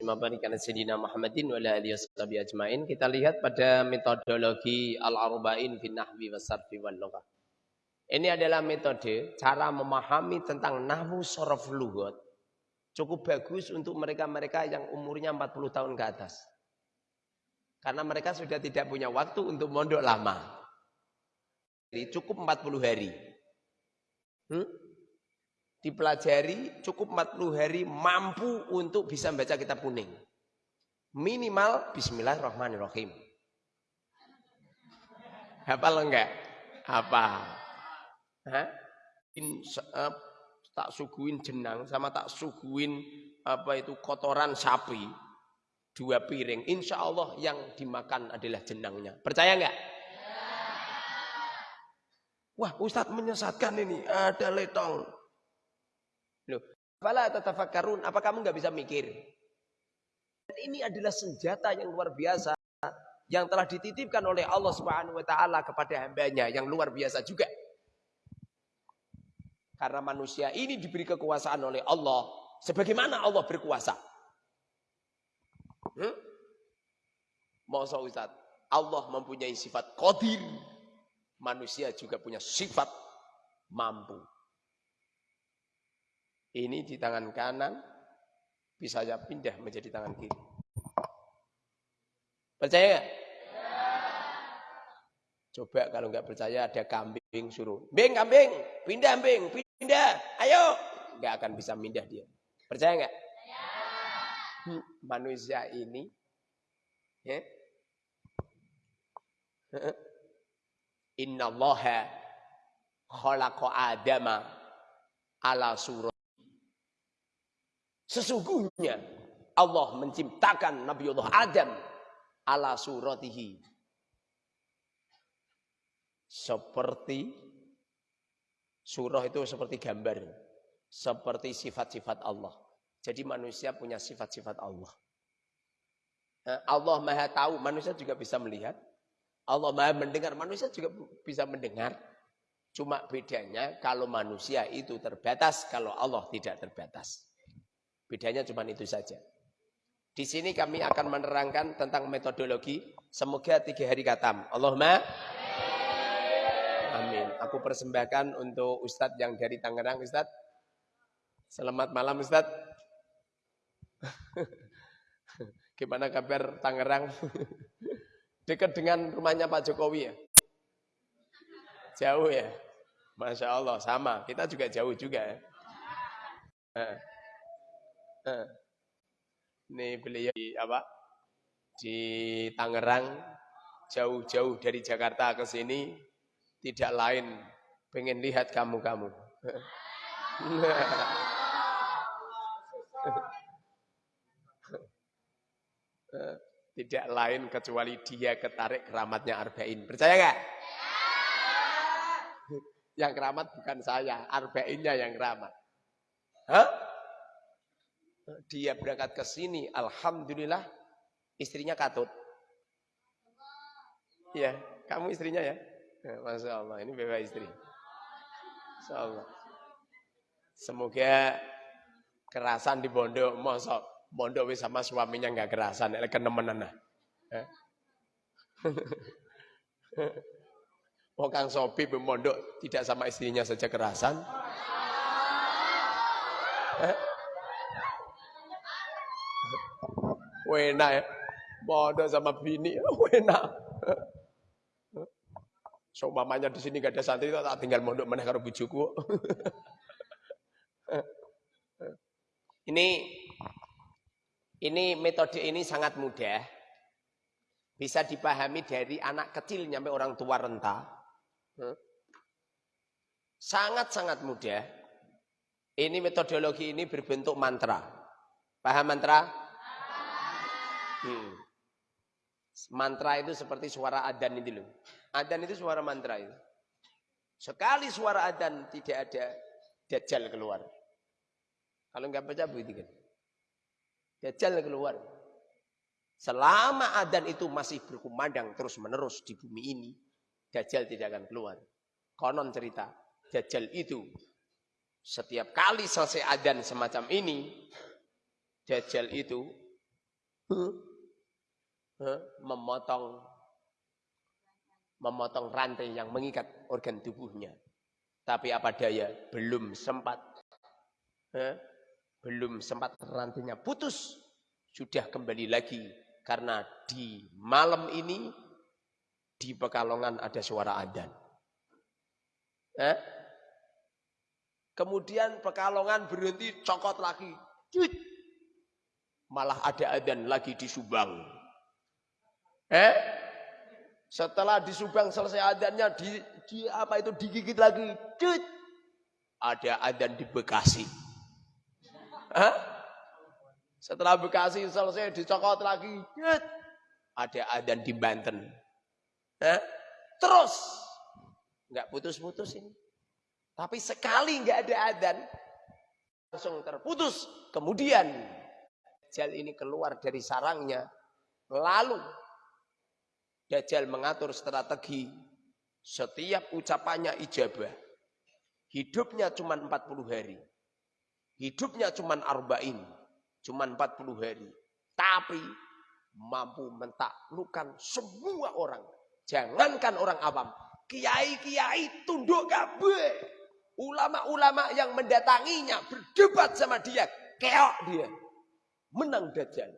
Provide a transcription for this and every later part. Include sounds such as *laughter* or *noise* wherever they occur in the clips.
Mabarikan Sayyidina Muhammadin wa alihi washabihi ajmain. Kita lihat pada metodologi Al-Arba'in fi Nahwi wa Sarfi. Ini adalah metode cara memahami tentang nahwu sorof lugat. Cukup bagus untuk mereka-mereka yang umurnya 40 tahun ke atas. Karena mereka sudah tidak punya waktu untuk mondok lama. Jadi cukup 40 hari. Hmm? Dipelajari cukup 40 hari mampu untuk bisa membaca kitab kuning. Minimal bismillahirrahmanirrahim. Hafal enggak? Apa? Hah? In, uh, tak suguin jenang sama tak suguin apa itu kotoran sapi dua piring insya Allah yang dimakan adalah jenangnya percaya enggak? Wah Ustadz menyesatkan ini ada letong Loh, Fala tatafakkarun, apa kamu nggak bisa mikir? Dan ini adalah senjata yang luar biasa yang telah dititipkan oleh Allah Subhanahu wa taala kepada hambanya yang luar biasa juga. Karena manusia ini diberi kekuasaan oleh Allah sebagaimana Allah berkuasa. Hmm? Masa Ustaz, Allah mempunyai sifat qadir. Manusia juga punya sifat mampu. Ini di tangan kanan, bisa saja pindah menjadi tangan kiri. Percaya gak? Coba kalau nggak percaya ada kambing suruh. Bing kambing, pindah bing, pindah, ayo. Nggak akan bisa pindah dia. Percaya nggak? Hmm, manusia ini, ya. Inna allaha khalaqa adama ala surah Sesungguhnya Allah menciptakan Nabiullah Adam ala suratihi. Seperti surah itu seperti gambar. Seperti sifat-sifat Allah. Jadi manusia punya sifat-sifat Allah. Allah maha tahu, manusia juga bisa melihat. Allah maha mendengar, manusia juga bisa mendengar. Cuma bedanya kalau manusia itu terbatas, kalau Allah tidak terbatas. Bedanya cuma itu saja. Di sini kami akan menerangkan tentang metodologi. Semoga tiga hari katam. Allahumma amin. Aku persembahkan untuk Ustadz yang dari Tangerang. Ustadz, selamat malam Ustadz. *laughs* Gimana kabar Tangerang? *laughs* Dekat dengan rumahnya Pak Jokowi ya? Jauh ya? Masya Allah, sama. Kita juga jauh juga ya. Eh. Ini beliau di apa? Di Tangerang, jauh-jauh dari Jakarta ke sini, tidak lain pengen lihat kamu-kamu. *laughs* tidak lain kecuali dia ketarik keramatnya Arba'in. Percaya nggak? Yang keramat bukan saya, Arba'innya yang keramat. Hah? Dia berangkat ke sini, alhamdulillah istrinya katut. Ya, kamu istrinya ya? ya Masya Allah, ini bebas istri. Masya Allah. Semoga kerasan di pondok, mosok pondok sama suaminya nggak kerasan, nek kenemenan nah. Oh *laughs* Kang Sopi pondok tidak sama istrinya saja kerasan. Wena ya. Bodoh sama bini, *laughs* wena. So mamanya di sini gak ada santri, tak tinggal mondok mana karo bujuku. *laughs* ini ini metode ini sangat mudah. Bisa dipahami dari anak kecil nyampe orang tua renta. Sangat-sangat mudah. Ini metodologi ini berbentuk mantra. Paham mantra? Hmm. Mantra itu seperti suara adan itu loh. Adan itu suara mantra itu. Sekali suara adan tidak ada dajjal keluar. Kalau nggak baca kan. Dajjal keluar. Selama adan itu masih berkumandang terus menerus di bumi ini, Dajjal tidak akan keluar. Konon cerita, Dajjal itu setiap kali selesai adan semacam ini, Dajjal itu memotong memotong rantai yang mengikat organ tubuhnya. Tapi apa daya, belum sempat. Belum sempat rantainya putus. Sudah kembali lagi. Karena di malam ini, di Pekalongan ada suara adan. Kemudian Pekalongan berhenti cokot lagi. Malah ada adan lagi di Subang. Eh? Setelah di Subang selesai adannya di, di apa itu digigit lagi. Cut. Ada adan di Bekasi. Hah? Setelah Bekasi selesai dicokot lagi. Cut. Ada adan di Banten. Hah? Terus. Enggak putus-putus ini. Tapi sekali enggak ada adan. Langsung terputus. Kemudian. Jal ini keluar dari sarangnya. Lalu Dajjal mengatur strategi setiap ucapannya ijabah. Hidupnya cuma 40 hari. Hidupnya cuma arba'in. Cuma 40 hari. Tapi mampu mentaklukkan semua orang. Jangankan orang awam. Kiai-kiai tunduk kabeh. Ulama-ulama yang mendatanginya berdebat sama dia. Keok dia. Menang Dajjal.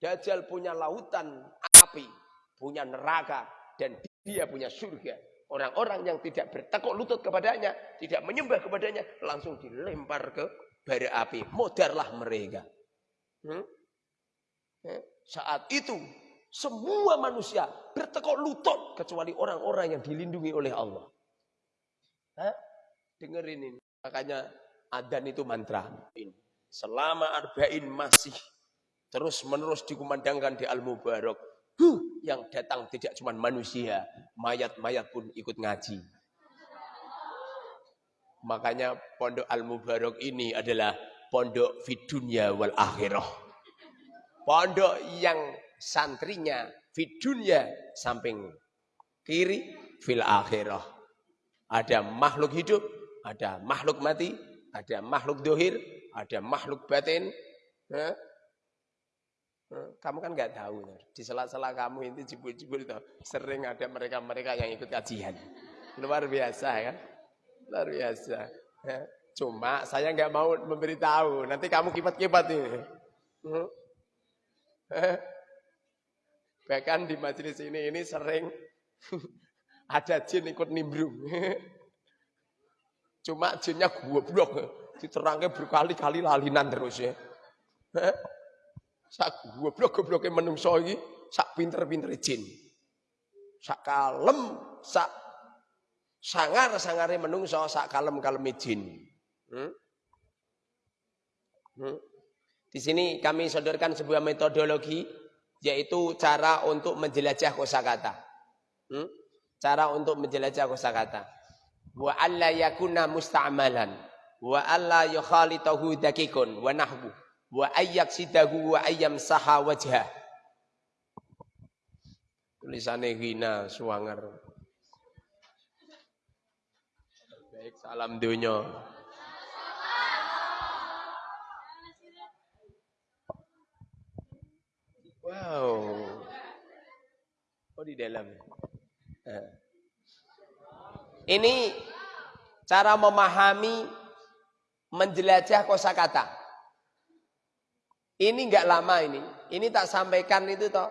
Dajjal punya lautan api punya neraka dan dia punya surga. Orang-orang yang tidak bertekuk lutut kepadanya, tidak menyembah kepadanya, langsung dilempar ke bara api. Modarlah mereka. Hmm? Eh, saat itu semua manusia bertekuk lutut kecuali orang-orang yang dilindungi oleh Allah. Hah? Dengerin ini. Makanya adan itu mantra. Selama arba'in masih terus menerus dikumandangkan di Al-Mubarak. Huh, yang datang tidak cuma manusia, mayat-mayat pun ikut ngaji. Makanya pondok Al-Mubarak ini adalah pondok fidunya wal akhirah. Pondok yang santrinya fidunya samping kiri fil akhirah. Ada makhluk hidup, ada makhluk mati, ada makhluk dohir, ada makhluk batin. Kamu kan nggak tahu. Di sela-sela kamu itu jebul-jebul itu sering ada mereka-mereka yang ikut kajian. Luar biasa kan? Luar biasa. Ya. Cuma saya nggak mau memberitahu. Nanti kamu kipat-kipat ini. Hmm. Bahkan di majelis ini ini sering *laughs* ada jin ikut nimbrung. *laughs* Cuma jinnya goblok. Diterangnya berkali-kali lalinan terus ya. Sak goblok-gobloke menungso iki sak pinter-pinter jin. Sak kalem, sak sangar-sangare menungso, sak kalem-kaleme jin. Hmm? Hmm? Di sini kami sodorkan sebuah metodologi yaitu cara untuk menjelajah kosakata. Hmm? Cara untuk menjelajah kosakata. Wa alla yakuna musta'malan wa alla yukhalitahu dakikun wa nahbu wa ayyak sidahu wa ayyam saha wajah. Tulisannya hina suwanger. Baik, salam dunia. Wow. Oh di dalam. Eh. Ini cara memahami menjelajah kosakata. Ini enggak lama ini. Ini tak sampaikan itu toh.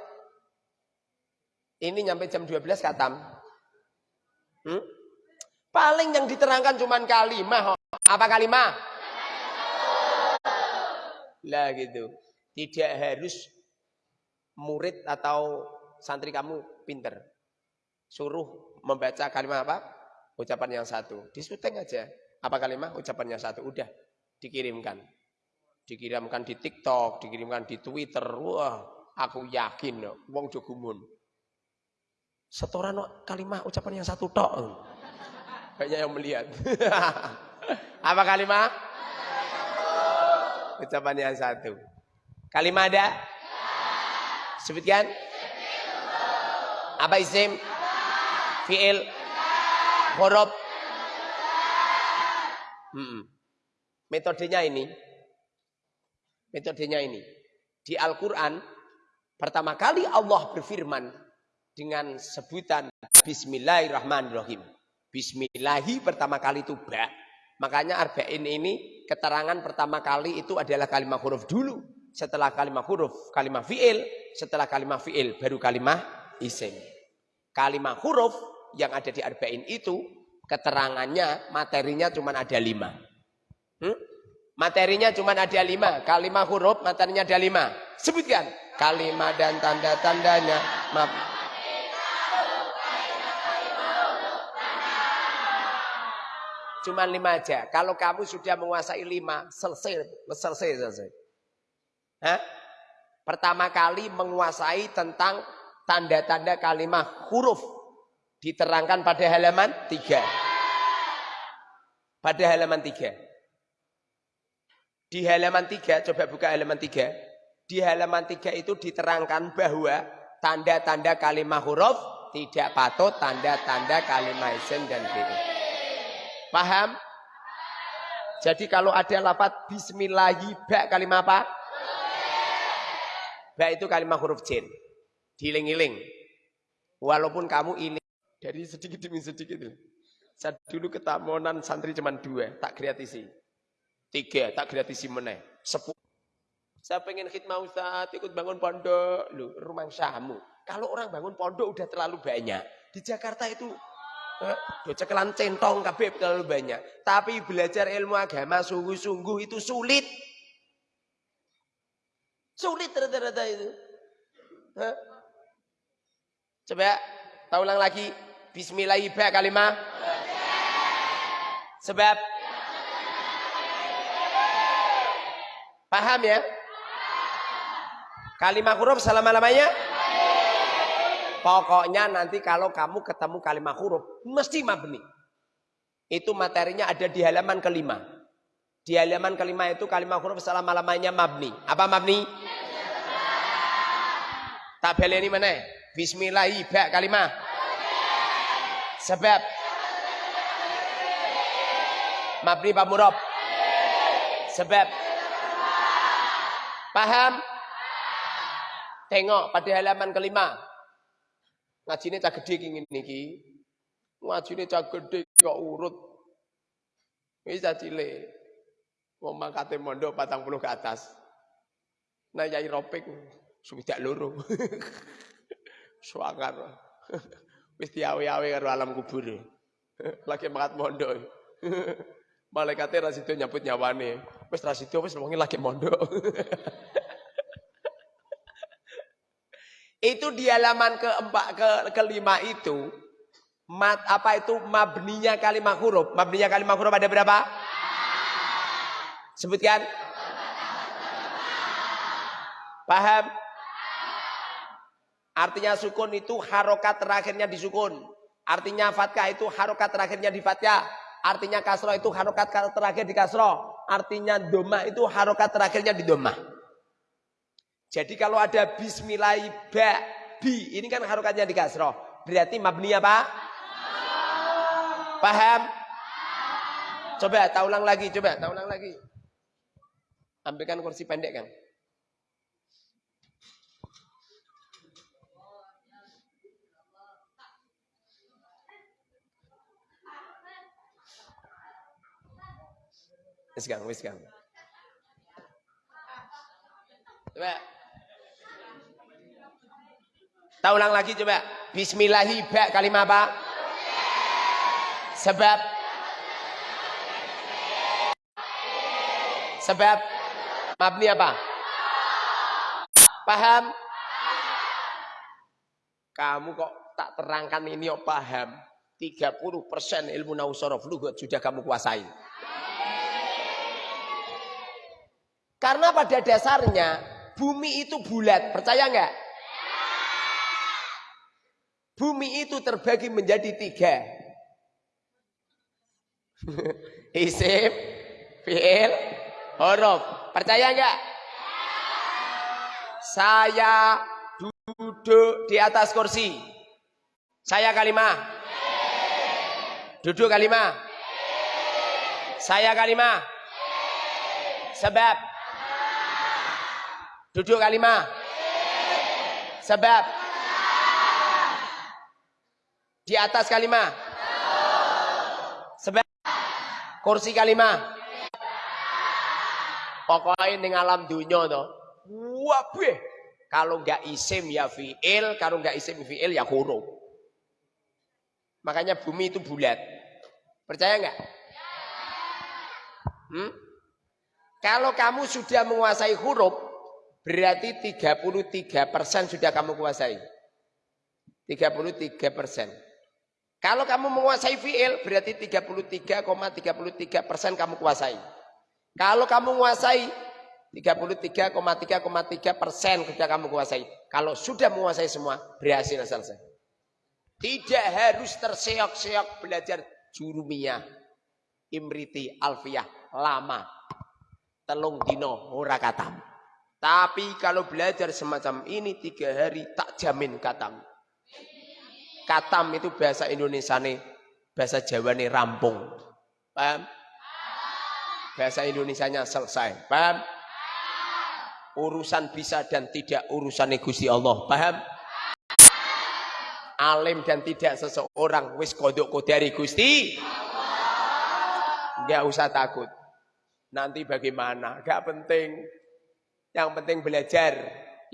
Ini nyampe jam 12 katam. Hmm? Paling yang diterangkan cuma kalimah. Apa kalimah? Lah gitu. Tidak harus murid atau santri kamu pinter. Suruh membaca kalimah apa? Ucapan yang satu. Disuteng aja. Apa kalimah? Ucapan yang satu. Udah. Dikirimkan dikirimkan di TikTok, dikirimkan di Twitter. Wah, aku yakin wong jogumun. Setoran kalimah ucapan yang satu tok. Banyak yang melihat. *laughs* Apa kalimah? Ucapan yang satu. Kalimah ada? Sebutkan. Apa isim? Fi'il? Huruf? Hmm. Metodenya ini Metodenya ini. Di Al-Quran, pertama kali Allah berfirman dengan sebutan Bismillahirrahmanirrahim. Bismillahi pertama kali itu ba. Makanya arba'in ini keterangan pertama kali itu adalah kalimat huruf dulu. Setelah kalimat huruf, kalimat fi'il. Setelah kalimat fi'il, baru kalimat isim. Kalimat huruf yang ada di arba'in itu, keterangannya, materinya cuma ada lima. Hmm? Materinya cuma ada lima. Kalimat huruf materinya ada lima. Sebutkan. Kalimat dan tanda-tandanya. Maaf. Cuma lima aja. Kalau kamu sudah menguasai lima, selesai, selesai, selesai. Hah? Pertama kali menguasai tentang tanda-tanda kalimat huruf. Diterangkan pada halaman tiga. Pada halaman tiga. Di halaman 3, coba buka halaman 3. Di halaman 3 itu diterangkan bahwa tanda-tanda kalimat huruf tidak patut tanda-tanda kalimat isim dan fi'il. Paham? Jadi kalau ada lafaz bismillahi ba kalimat apa? Ba itu kalimat huruf jin. Diling-iling. Walaupun kamu iling dari sedikit demi sedikit. Saya dulu ketamonan santri cuma dua, tak kreatisi. Tiga, tak gratisi meneh. Sepuluh. Saya pengen khidmah Ustaz, ikut bangun pondok. Loh, rumah syamu. Kalau orang bangun pondok udah terlalu banyak. Di Jakarta itu eh, cekelan centong kabeh terlalu banyak. Tapi belajar ilmu agama sungguh-sungguh itu sulit. Sulit rata-rata itu. Coba, tak ulang lagi. Bismillahirrahmanirrahim kalimah. Sebab Paham ya? Kalimat huruf selama-lamanya? Pokoknya nanti kalau kamu ketemu kalimat huruf, mesti mabni. Itu materinya ada di halaman kelima. Di halaman kelima itu kalimat huruf selama-lamanya mabni. Apa mabni? Tabel ini mana? Bismillahi ba kalimah. Sebab. Mabni Pak Murab. Sebab. Paham? Tengok pada halaman kelima. Ngaji ini cak gede ingin niki. Ngaji ini cak gede kok urut. Bisa cile. Mau mangkate mondok patang puluh ke atas. Nah yai ropek. Sudah loro. *laughs* Suangar. *laughs* Wis diawe-awe karo alam kubur. *laughs* Lagi mangkat mondok. Malaikatnya rasido nyambut nyawane. Wis rasido wis wonge lagi mondok. *laughs* itu di halaman keempat ke kelima itu mat apa itu mabninya kalimat huruf. Mabninya kalimat huruf ada berapa? Sebutkan. Paham? Artinya sukun itu harokat terakhirnya di sukun. Artinya fatkah itu harokat terakhirnya di fatkah. Artinya kasro itu harokat terakhir di kasro. Artinya doma itu harokat terakhirnya di doma. Jadi kalau ada bismillah ba bi ini kan harokatnya di kasro. Berarti mabni apa? Paham? Coba tak ulang lagi, coba tak ulang lagi. Ambilkan kursi pendek kan. Wis Kang, wis Kang. Coba. Tak ulang lagi coba. Bismillahi ba kalimat apa? Sebab Sebab mabni apa? Paham? Kamu kok tak terangkan ini kok paham? 30% ilmu nausorof lugat sudah kamu kuasai. Karena pada dasarnya bumi itu bulat, percaya nggak? Bumi itu terbagi menjadi tiga. *laughs* Isim, fi'il, huruf. Percaya nggak? Saya duduk di atas kursi. Saya kalimah. Duduk kalimah. Saya kalimah. Sebab Duduk kalimah. Sebab. Di atas kalimah. Sebab. Kursi kalimah. Pokoknya ning alam dunia to. Kalau nggak isim ya fi'il, kalau nggak isim fi'il ya huruf. Makanya bumi itu bulat. Percaya nggak? Hmm? Kalau kamu sudah menguasai huruf, berarti 33% sudah kamu kuasai. 33%. Kalau kamu menguasai fi'il, berarti 33,33% kamu kuasai. Kalau kamu menguasai 33,3,3 persen sudah kamu kuasai. Kalau sudah menguasai semua, berhasil selesai. Tidak harus terseok-seok belajar jurumiyah, imriti, alfiyah, lama. Telung dino, ora. Tapi kalau belajar semacam ini tiga hari, tak jamin katam. Katam itu bahasa Indonesia nih, bahasa Jawa nih rampung. Paham? Bahasa Indonesianya selesai. Paham? Urusan bisa dan tidak urusan Gusti Allah. Paham? Alim dan tidak seseorang wis kodok kodari Gusti. Enggak usah takut. Nanti bagaimana? Enggak penting. Yang penting belajar.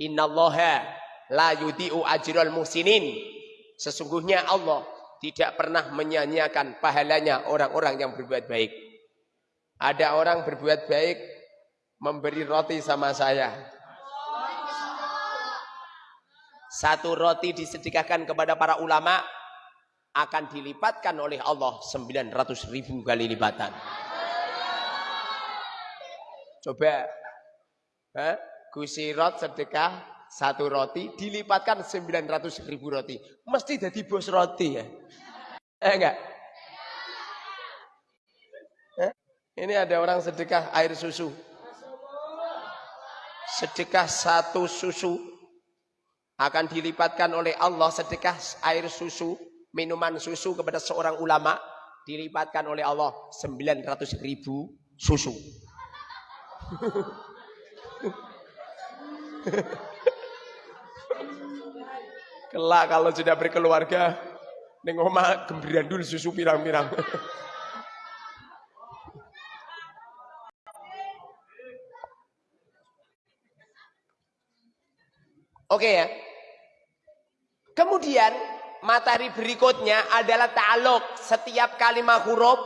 Innallaha la yudi'u ajral musinin. Sesungguhnya Allah tidak pernah menyanyiakan pahalanya orang-orang yang berbuat baik. Ada orang berbuat baik memberi roti sama saya. Satu roti disedekahkan kepada para ulama akan dilipatkan oleh Allah 900 ribu kali lipatan. Coba, eh, kusirot sedekah satu roti dilipatkan 900 ribu roti. Mesti jadi bos roti ya. Eh enggak? Ini ada orang sedekah air susu. Sedekah satu susu akan dilipatkan oleh Allah sedekah air susu, minuman susu kepada seorang ulama dilipatkan oleh Allah 900 ribu susu. *laughs* *laughs* Kelak kalau sudah berkeluarga, nengoma gembirandul susu pirang-pirang. *laughs* Oke ya. Kemudian materi berikutnya adalah ta'aluk. Setiap kalimat huruf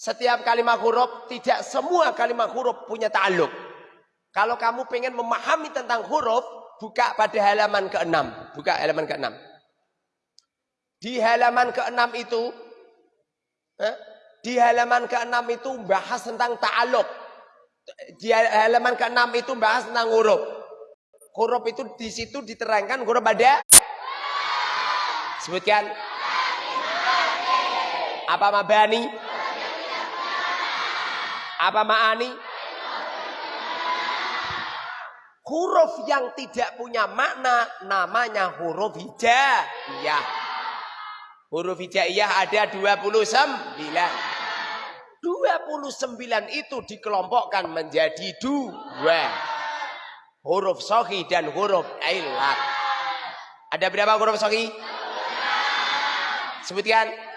setiap kalimat huruf tidak semua kalimat huruf punya ta'aluk. Kalau kamu pengen memahami tentang huruf, buka pada halaman ke-6. Buka halaman ke-6. Di halaman ke-6 itu eh, di halaman ke-6 itu bahas tentang ta'aluk. Di halaman ke-6 itu bahas tentang huruf. Huruf itu di situ diterangkan huruf pada sebutkan apa mabani apa ma'ani huruf yang tidak punya makna namanya huruf hijaiyah huruf hijaiyah ada 29 29 itu dikelompokkan menjadi dua huruf sohi dan huruf ilat. Ada berapa huruf sohi? Sebutkan.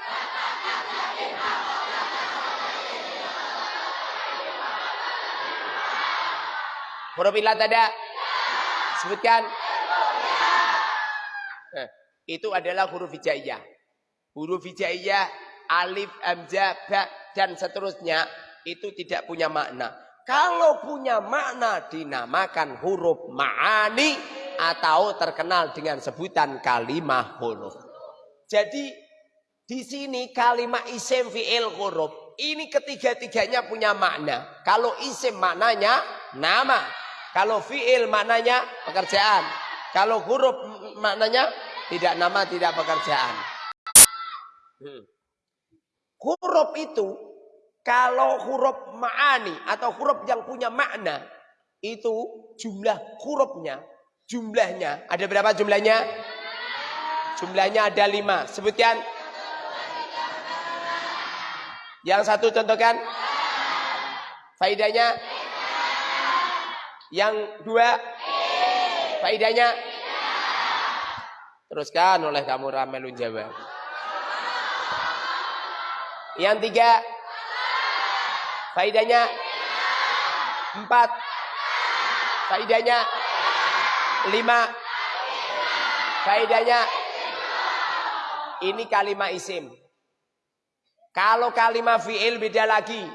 Huruf ilat ada? Sebutkan. Nah, itu adalah huruf hijaiyah. Huruf hijaiyah, alif, hamzah, ba, dan seterusnya itu tidak punya makna. Kalau punya makna dinamakan huruf ma'ani atau terkenal dengan sebutan kalimah huruf. Jadi di sini kalimat isim fi'il huruf ini ketiga-tiganya punya makna. Kalau isim maknanya nama, kalau fi'il maknanya pekerjaan, kalau huruf maknanya tidak nama, tidak pekerjaan. Hmm. Huruf itu kalau huruf ma'ani atau huruf yang punya makna itu jumlah hurufnya, jumlahnya ada berapa jumlahnya? Jumlahnya ada lima. Sebutkan. Yang satu contohkan. Faidahnya. Yang dua? Faidahnya? Teruskan oleh kamu Ramelun jawab. Yang tiga? Faidahnya? Empat. Faidahnya? Lima. Faidahnya? Ini kalimat isim. Kalau kalimat fi'il beda lagi.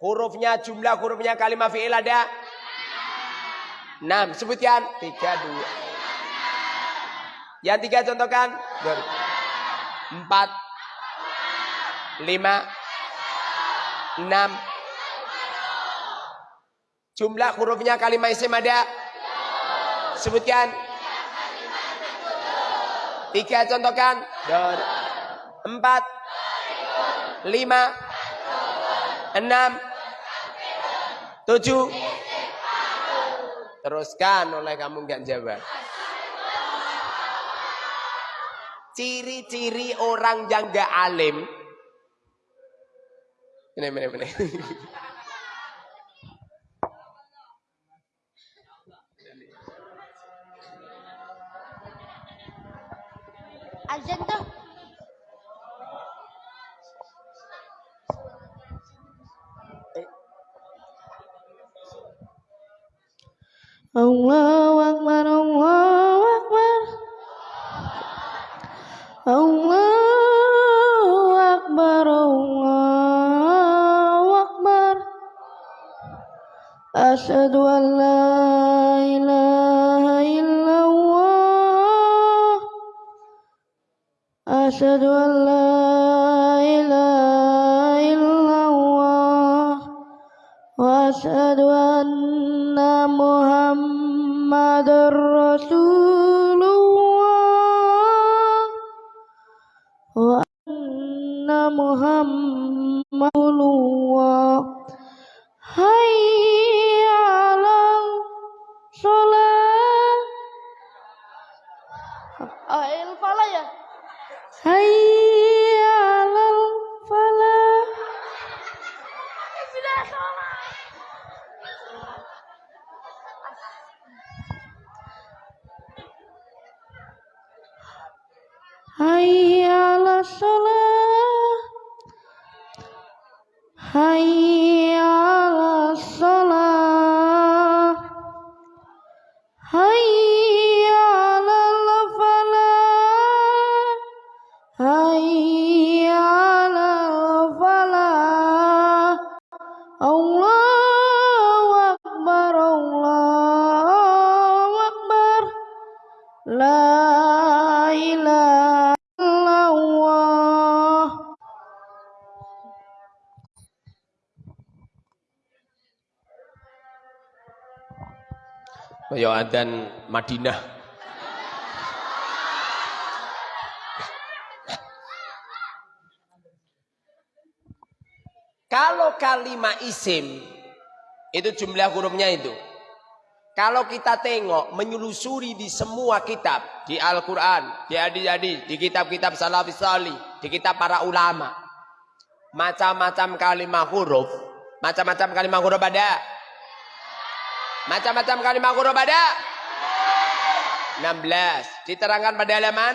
Hurufnya, jumlah hurufnya kalimat fi'il ada? 6. Sebutkan 3 2. Yang 3 contohkan. 4 5 6 Jumlah hurufnya kalimat isim ada? Sebutkan 3 contohkan. 4 5 6 7 Teruskan oleh kamu nggak jawab. Ciri-ciri orang yang gak alim. Ini, ini, ini. Azan tuh. Allahu Akbar, Allahu Akbar. Allahu Akbar, Allahu Akbar. Asyhadu an la ilaha illallah. Asyhadu Kaya adzan Madinah. Kalau kalimat isim itu jumlah hurufnya itu. Kalau kita tengok menyelusuri di semua kitab, di Al-Qur'an, di hadis-hadis, di kitab-kitab salafis salih, di kitab para ulama. Macam-macam kalimat huruf, macam-macam kalimat huruf ada. Macam-macam kalimat huruf ada? 16. Diterangkan pada halaman?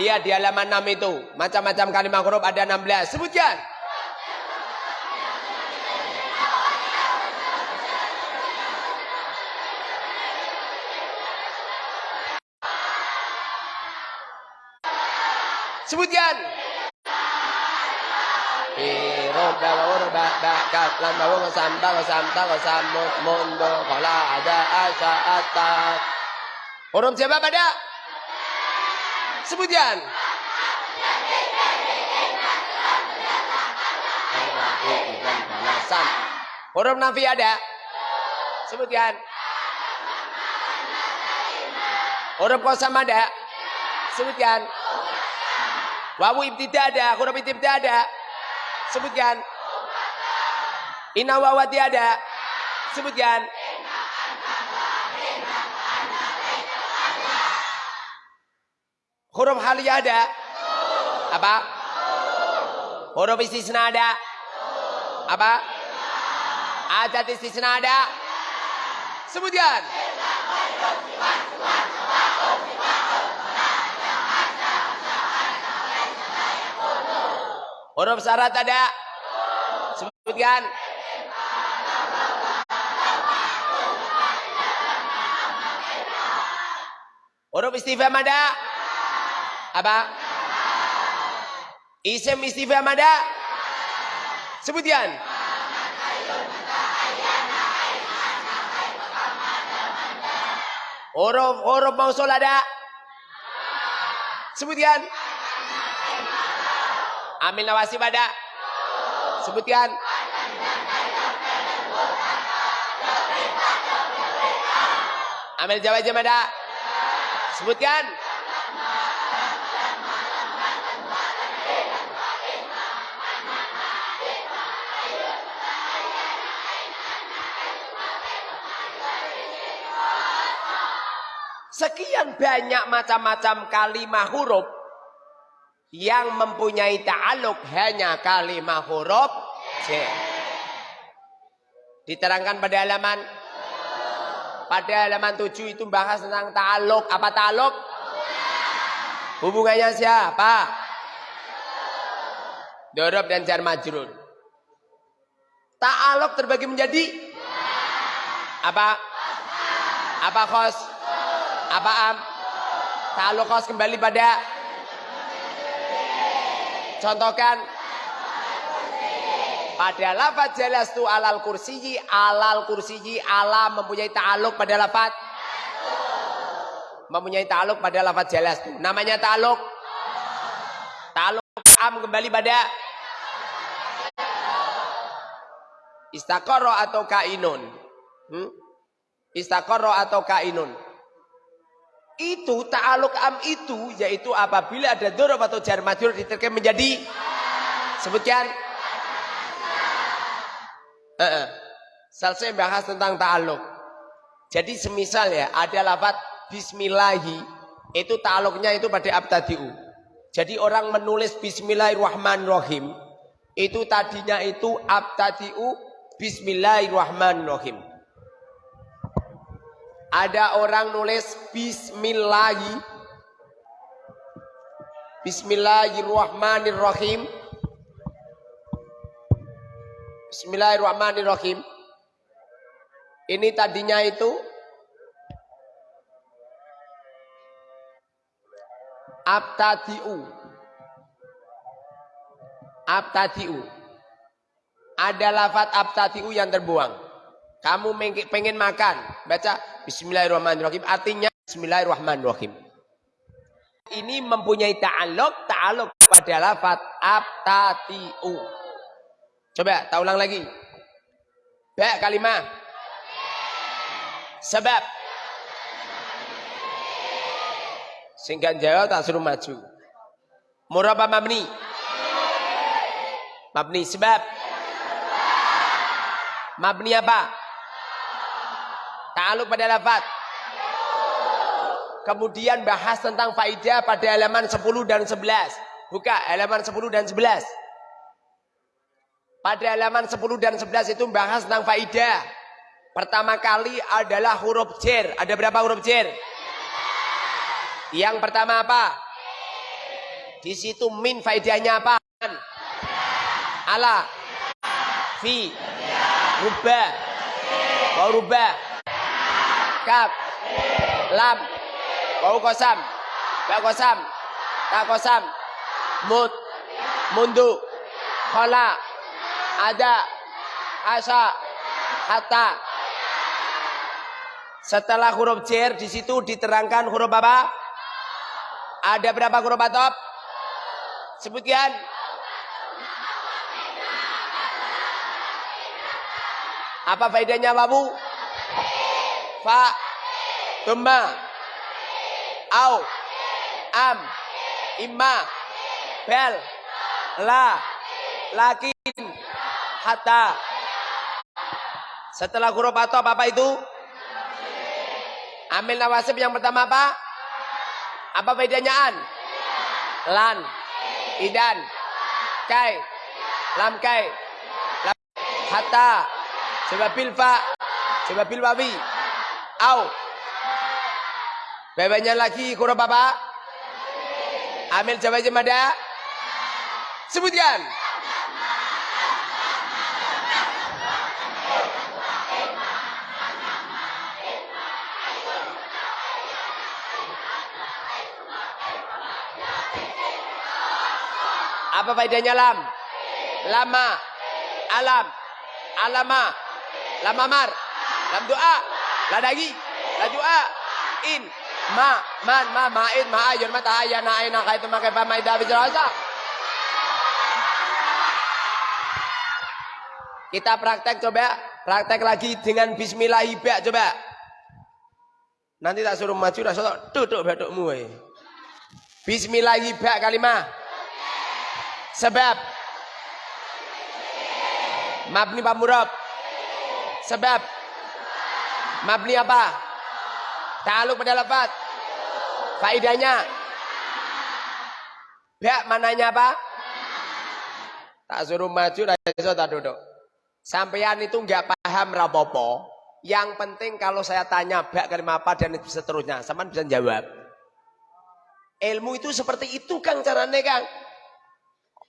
Lihat di halaman 6 itu. Macam-macam kalimat huruf ada 16. Sebutkan. Sebutkan. Roba roba bakat lan bawa samba samba samut mundo kala ada asa atas. Huruf siapa pada? Sebutkan. Huruf nafi ada? Sebutkan. Huruf kosam ada? Sebutkan. Wawu ibtida ada, huruf ibtida ada. Sebutkan. Inawawati ada. Sebutkan. Huruf haliyah ada. Apa? Huruf istisna ada. Apa? Adat istisna ada. Sebutkan. Huruf syarat ada? Sebutkan. Huruf istifham ada? Apa? Isim istifham ada? Sebutkan. Huruf huruf mausul ada? Sebutkan. Amil nawasib ada? Sebutkan. Amil jawab ada? Sebutkan. Sekian banyak macam-macam kalimah huruf yang mempunyai ta'aluk hanya kalimah huruf J. Diterangkan pada halaman pada halaman 7 itu bahas tentang ta'aluk. Apa ta'aluk? Hubungannya siapa? Dorob dan jar majrur. Ta'aluk terbagi menjadi apa? Apa khos? Apa am? Ta'aluk khos kembali pada Contohkan. Pada lafaz jelas tu alal kursiyi alal kursiyi ala mempunyai ta'aluk pada lafaz mempunyai ta'aluk pada lafaz jelas tu namanya ta'aluk ta'aluk am kembali pada? Istakoro atau kainun? Hmm? istakoro atau kainun itu ta'aluk am itu yaitu apabila ada dorob atau jar majrur diterkem menjadi sebutkan uh -uh. selesai bahas tentang ta'aluk jadi semisal ya ada lafaz bismillahi itu ta'aluknya itu pada abtadi'u. Jadi orang menulis bismillahirrahmanirrahim itu tadinya itu abtadi'u bismillahirrahmanirrahim ada orang nulis bismillahi. Bismillahirrahmanirrahim. Bismillahirrahmanirrahim. Ini tadinya itu Abtadi'u. Abtadi'u. Ada lafat abtadi'u yang terbuang. Kamu pengen makan Baca Bismillahirrahmanirrahim Artinya Bismillahirrahmanirrahim Ini mempunyai ta'aluk Ta'aluk pada lafat Abtadi'u Coba, tak ulang lagi Ba kalimah Sebab Singkat jawab tak suruh maju. Murah apa mabni? Mabni sebab. Mabni apa? Ta'aluk pada lafaz. Kemudian bahas tentang faidah pada halaman 10 dan 11. Buka halaman 10 dan 11. Pada halaman 10 dan 11 itu bahas tentang faidah. Pertama kali adalah huruf jer. Ada berapa huruf jer? Yang pertama apa? Di situ min faedahnya apa? Ala, fi, rubah, rubah, kaf, lam, wau kosam, ba kosam, ta kosam, mut, mundu, khola, ada, asa, hatta. Setelah huruf jer di situ diterangkan huruf apa? Ada berapa huruf atop? Sebutkan. Apa faedahnya babu? Fa, tumma, au, am, imma, bel, la, lakin, hatta. Setelah huruf atop apa itu? Amil nawasib yang pertama apa? Apa bedanya an? Lan, idan, kai, lam kai, lam, hatta, sebabil fa, sebabil wawi, Au. Bebeknya lagi huruf apa? Amil jawab jemada. Sebutkan. Apa faedahnya lam? Lama. Alam. Alama. Lamamar. Lam doa. Ladagi. La doa. In. Ma. Man. Ma. Ma'in. Ma'ayun. Mata. Ayana. Aina. Kaitu. Makai. Pamaida. Bijrasa. Kita praktek coba. Praktek lagi dengan bismillahirrahmanirrahim. Coba. Nanti tak suruh maju. Rasulullah. Duduk batukmu. eh. Bismillahirrahmanirrahim. Kalimah. Sebab Mabni pamurab Sebab Mabni apa? Ta'aluk pada lafad Faidahnya Bak mananya apa? Tak suruh maju Raiso tak duduk Sampean itu nggak paham rapopo Yang penting kalau saya tanya Bak kalimat apa dan seterusnya Sampean bisa jawab Ilmu itu seperti itu Kang caranya Kang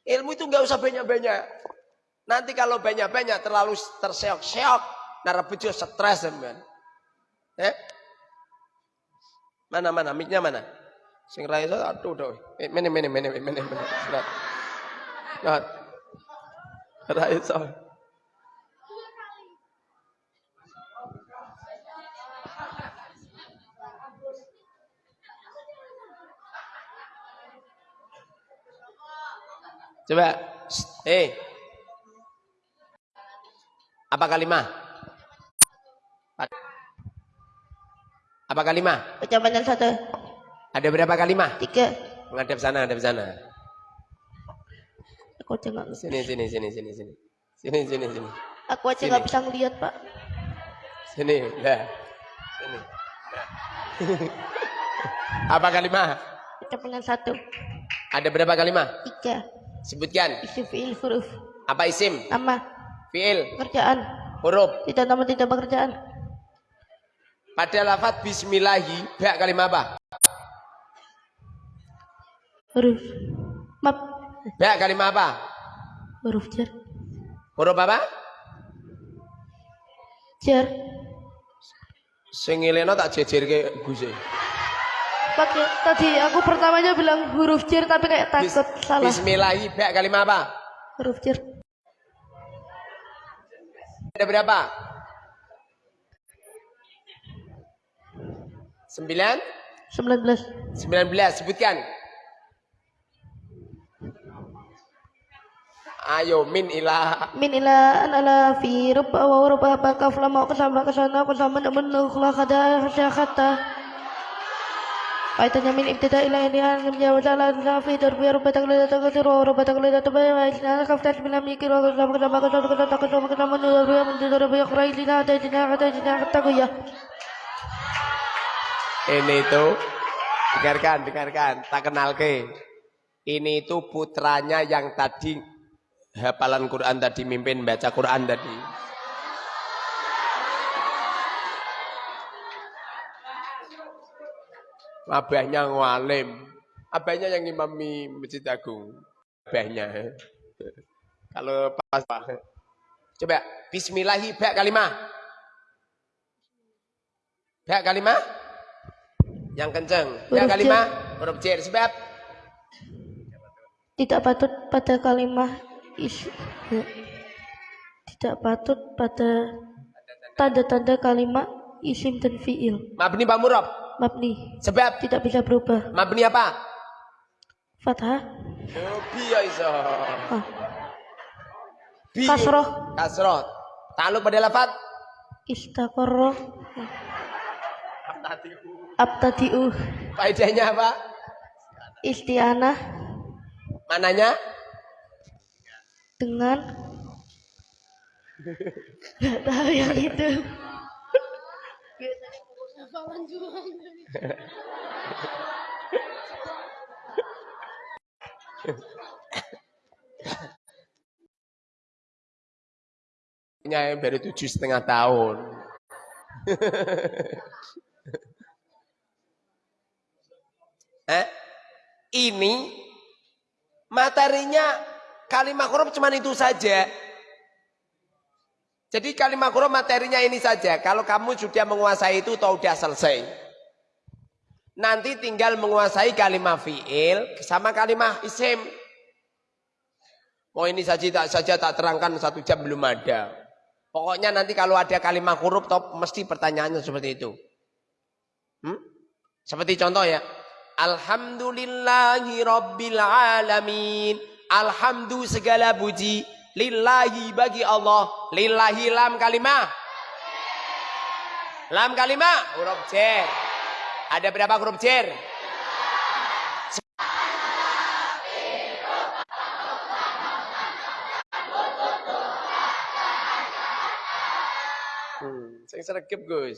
Ilmu itu nggak usah banyak-banyak. Nanti kalau banyak-banyak terlalu terseok-seok, nara bejo stres teman. Eh? Mana mana miknya mana? Sing ra iso aduh doh. Eh, mene mene mene mene mene. Surat. Nah. Ra iso. Coba. Eh. Apa kalimah? Apa kalimah? Ucapan yang satu. Ada berapa kalimah? Tiga. Menghadap sana, hadap sana. Aku aja nggak Sini, sini, sini, sini, sini. Sini, sini, sini. Aku aja nggak bisa ngeliat pak. Sini, dah. Sini. Dah. *laughs* Apa kalimah? Ucapan yang satu. Ada berapa kalimah? Tiga. Sebutkan. Isim fiil huruf. Apa isim? Nama. Fiil. Pekerjaan. Huruf. Tidak nama tidak pekerjaan. Pada lafaz bismillahi, bak kalimah apa? Huruf. Map. Bak kalimah apa? Huruf jar. Huruf apa? Jar. Sing tak jejerke Gus. e. Pakai tadi aku pertamanya bilang huruf jar tapi kayak Bis- takut salah. Bismillahi, bak kalimah apa? Huruf jar. Ada berapa? Sembilan? 19. Sembilan belas, sebutkan. Ayo, min ilah. min ila an ala fi rubba wa rubba ba kaf lam wa qasam ba kasana qasam man man khula khada khatta Faitanya min ibtida ila ini an ya wa ta'ala la fi darbi rubba taqlida taqdir wa rubba taqlida tabai wa isna kaftat min lam yakir wa qasam qasam ba qasam qasam qasam qasam man darbi man darbi yakhra ilina tajina tajina taqiya Ini itu, dengarkan, dengarkan, tak kenal ke. Ini itu putranya yang tadi hafalan Quran tadi mimpin baca Quran tadi. Abahnya ngalim. Abahnya yang imami Masjid Agung. Abahnya. Kalau pas Coba bismillahi bak kalimah. Bak kalimah. Yang kenceng. Huruf kalimah huruf jar sebab tidak patut pada kalimat is tidak patut pada tanda-tanda kalimat isim dan fiil mabni pak murab. mabni Sebab tidak bisa berubah mabni apa? fathah Oh, biya iso. ah, Bi. Kasroh. Kasroh. Taluk pada lafaz istaqarra abtadi'u faedahnya apa? isti'anah Mananya? dengan nggak tahu yang itu yang baru tujuh setengah tahun. Eh? Ini materinya kalimat huruf cuma itu saja. Jadi kalimat huruf materinya ini saja. Kalau kamu sudah menguasai itu atau sudah selesai. Nanti tinggal menguasai kalimat fi'il sama kalimat isim. Oh ini saja tak saja tak terangkan satu jam belum ada. Pokoknya nanti kalau ada kalimat huruf top mesti pertanyaannya seperti itu. Hmm? Seperti contoh ya. Alhamdulillahi Rabbil Alamin. Alhamdu segala puji. Lillahi bagi Allah. Lillahi lam kalimah. Lam kalimah. Huruf jer. Ada berapa huruf jer? Hmm, saya sergap Gus.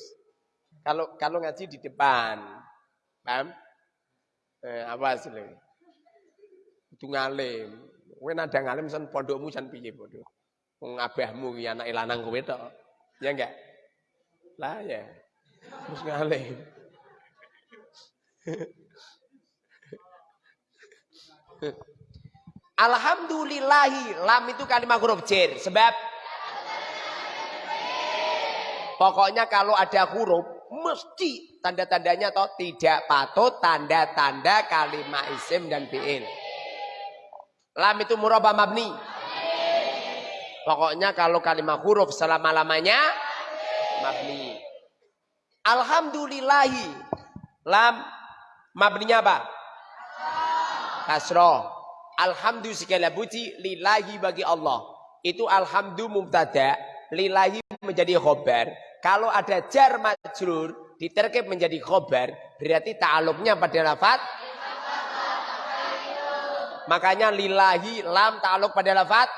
Kalau kalau ngaji di depan, paham? Eh, apa? Itu ngalim. Kowe nada ngalim san pondokmu san piye bodoh. Wong abahmu ki anake lanang kowe tok. Ya enggak? Lah ya. Terus ngalim. *laughs* Alhamdulillahi lam itu kalimat huruf jer sebab pokoknya kalau ada huruf mesti tanda-tandanya atau tidak patut tanda-tanda kalimat isim dan fi'il. Lam itu murabah mabni. Pokoknya kalau kalimat huruf selama-lamanya mabni. Alhamdulillahi. Lam mabninya apa? Kasroh. Alhamdu segala puji lillahi bagi Allah. Itu alhamdu mubtada, lillahi menjadi khobar. Kalau ada jar majrur diterkib menjadi khobar, berarti ta'aluknya pada lafat Makanya lillahi lam ta'aluk pada lafat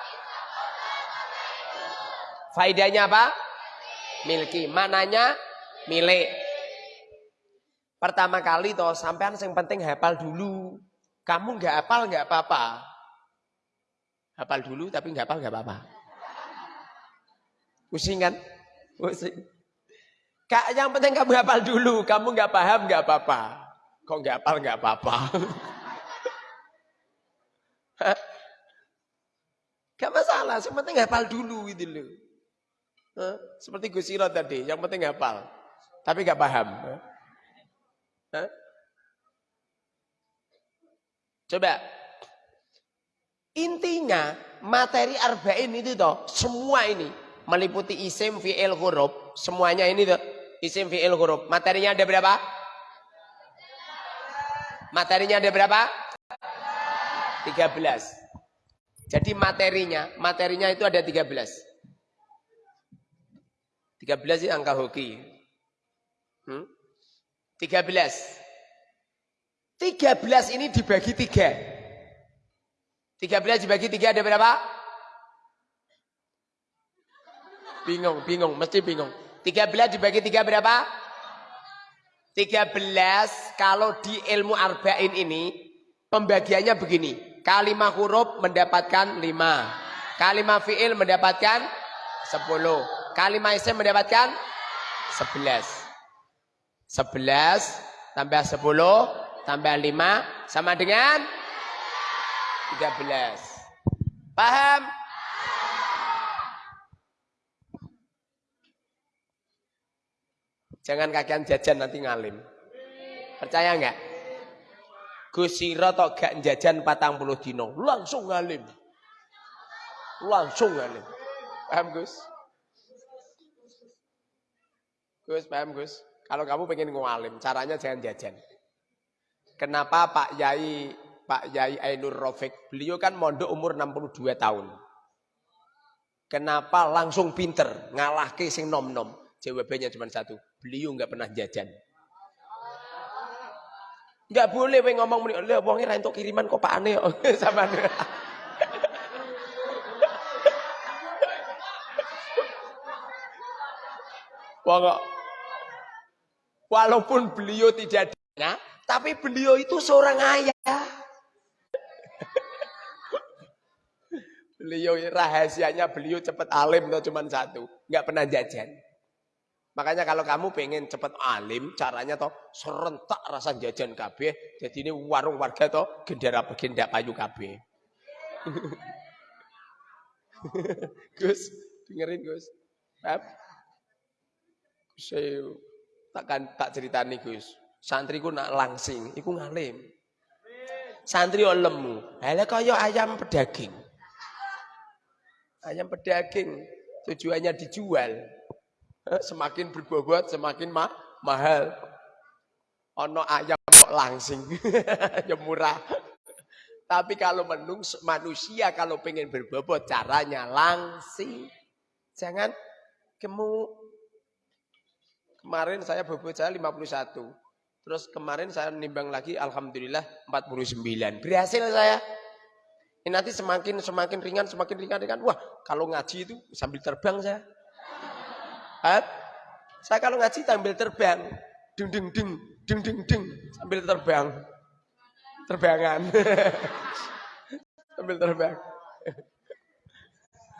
Faidahnya apa? Milki. Mananya milik. Pertama kali toh sampean yang penting hafal dulu. Kamu nggak hafal nggak apa-apa. Hafal dulu tapi nggak hafal nggak apa-apa. Pusing kan? Pusing. Kak, yang penting kamu hafal dulu. Kamu nggak paham nggak apa-apa. Kok nggak hafal nggak apa-apa. *laughs* Gak masalah, yang penting hafal dulu gitu loh. Seperti Gus Iro tadi, yang penting hafal. Tapi gak paham. Coba. Intinya materi arba'in itu toh semua ini meliputi isim fi'il huruf, semuanya ini toh isim fi'il huruf. Materinya ada berapa? Materinya ada berapa? 13. Jadi materinya, materinya itu ada 13. 13 itu angka hoki. Hmm? 13. 13 ini dibagi 3. 13 dibagi 3 ada berapa? Bingung, bingung, mesti bingung. 13 dibagi 3 berapa? 13 kalau di ilmu arba'in ini pembagiannya begini. Kalimat huruf mendapatkan 5. Kalimat fi'il mendapatkan 10. Kalimat isim mendapatkan 11. 11 tambah 10 tambah 5 sama dengan 13. Paham? Jangan kakian jajan nanti ngalim. Percaya enggak? Gusiro tok gak jajan patang puluh dino. Langsung ngalim. Langsung ngalim. Paham Gus? Gus, paham Gus? Kalau kamu pengen ngalim, caranya jangan jajan. Kenapa Pak Yai Pak Yai Ainur Rofik, beliau kan mondok umur 62 tahun. Kenapa langsung pinter, ngalah ke sing nom-nom? Jawabannya cuma satu, beliau nggak pernah jajan. Nggak boleh we ngomong muni, "Lha wonge ra kiriman kok Pak Ane sama Walaupun beliau tidak ada, tapi beliau itu seorang ayah. beliau rahasianya beliau cepat alim atau cuma satu, nggak pernah jajan. Makanya kalau kamu pengen cepat alim, caranya toh serentak rasa jajan kabeh. Jadi ini warung warga toh gendera begendak payu kabeh. *laughs* Gus, dengerin Gus. Saya takkan tak ceritani Gus. Santriku nak langsing, iku ngalim. Santri lemu. Halah kaya ayam pedaging. Ayam pedaging tujuannya dijual. Eh, semakin berbobot semakin ma mahal. Ono ayam kok langsing. *laughs* ya murah. Tapi kalau menung manusia kalau pengen berbobot caranya langsing. Jangan kemu Kemarin saya bobot saya 51. Terus kemarin saya nimbang lagi alhamdulillah 49. Berhasil saya. Ini nanti semakin semakin ringan, semakin ringan ringan. Wah, kalau ngaji itu sambil terbang saya. Hat? Saya kalau ngaji sambil terbang. Ding ding ding, ding ding ding sambil terbang. Terbangan. *laughs* sambil terbang.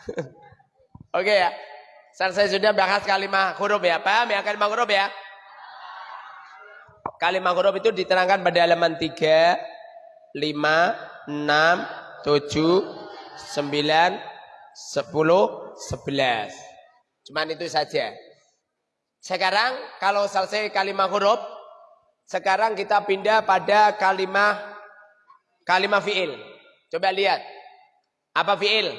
*laughs* Oke ya. Saya sudah bahas kalimat huruf ya. Paham ya kalimat huruf ya? Kalimat huruf itu diterangkan pada halaman 3, 5, 6, 7, 9, 10, 11. Cuman itu saja. Sekarang kalau selesai kalimat huruf, sekarang kita pindah pada kalimat kalimat fiil. Coba lihat. Apa fiil?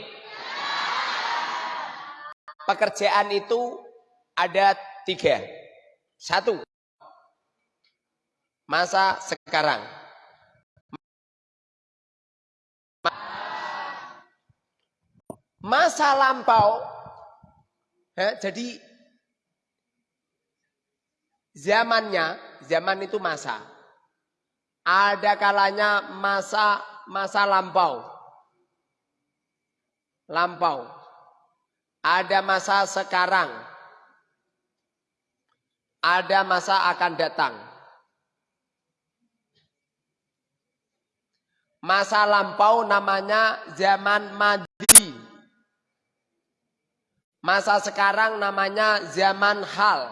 Pekerjaan itu ada tiga. Satu, masa sekarang. Masa lampau, ya, jadi zamannya, zaman itu masa. Ada kalanya masa masa lampau. Lampau. Ada masa sekarang. Ada masa akan datang. Masa lampau namanya zaman madi. Masa sekarang namanya zaman hal.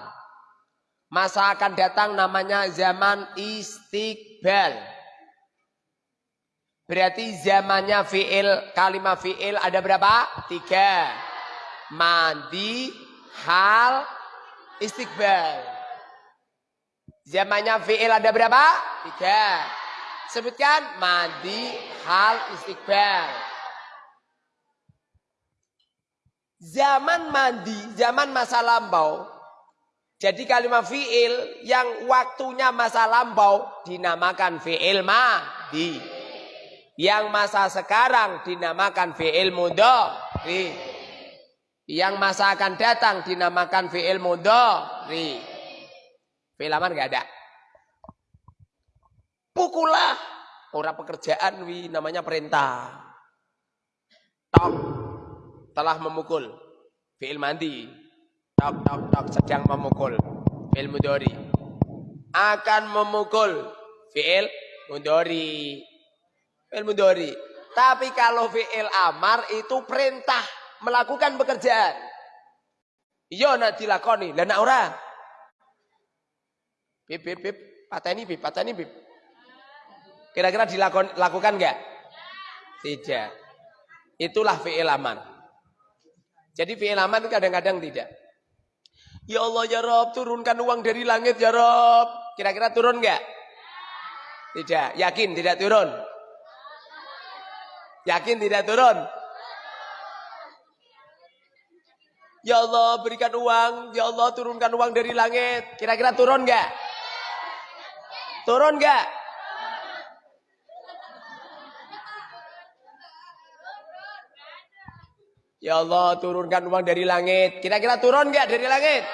Masa akan datang namanya zaman istiqbal. Berarti zamannya fi'il, kalimat fi'il ada berapa? Tiga. Madi, hal, istiqbal. Zamannya fi'il ada berapa? Tiga. Sebutkan mandi, hal, istiqbal. Zaman mandi, zaman masa lampau. Jadi kalimat fi'il yang waktunya masa lampau dinamakan fi'il madi. Yang masa sekarang dinamakan fi'il mudhari. Yang masa akan datang dinamakan fi'il mudhari. Fi'il aman enggak ada. Pukullah. Orang pekerjaan wi namanya perintah. Tok. Telah memukul. Fi'il mandi. Tok tok tok sedang memukul. Fi'il mudori. Akan memukul. Fi'il mudori. Fi'il mudori. Tapi kalau fi'il amar itu perintah melakukan pekerjaan. Iya nak dilakoni, lah nak ora. Bib bib bib, pateni bib, pateni bib. Kira-kira dilakukan enggak? Tidak. Itulah fi'il aman. Jadi fi'il aman kadang-kadang tidak. Ya Allah ya Rob, turunkan uang dari langit ya Rob. Kira-kira turun enggak? Tidak. Yakin tidak turun? Yakin tidak turun? Ya Allah berikan uang, ya Allah turunkan uang dari langit. Kira-kira turun enggak? Turun enggak? Ya Allah turunkan uang dari langit. Kira-kira turun enggak dari langit?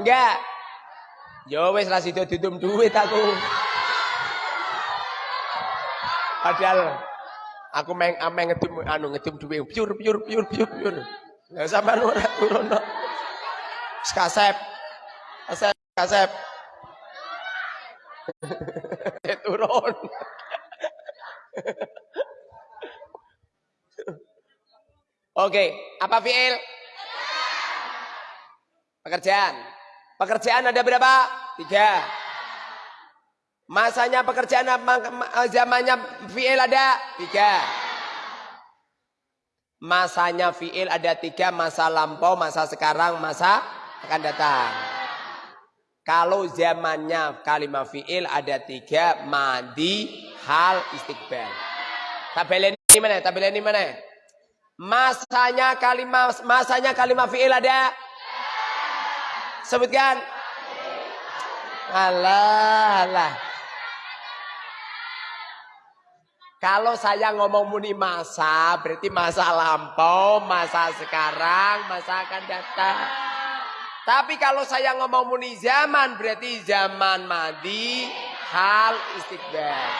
Enggak. Ya wis ra sida ditum duit aku. Padahal aku meng ameng ngedim anu ngedim duit piur piur piur piur piur. Ya sampean ora turun kok. Kasep. Kasep kasep. *laughs* turun. *laughs* Oke, apa fiil? Pekerjaan. Pekerjaan ada berapa? Tiga. Masanya pekerjaan zamannya fi'il ada tiga. Masanya fi'il ada tiga, masa lampau, masa sekarang, masa akan datang. Kalau zamannya kalimat fi'il ada tiga, madi, hal, istiqbal. Tabel ini mana? Tabel ini mana? Masanya kalimat masanya kalimat fi'il ada? Sebutkan. Allah, Allah. Kalau saya ngomong muni masa, berarti masa lampau, masa sekarang, masa akan datang. Tapi kalau saya ngomong muni zaman, berarti zaman madi, hal istiqbal.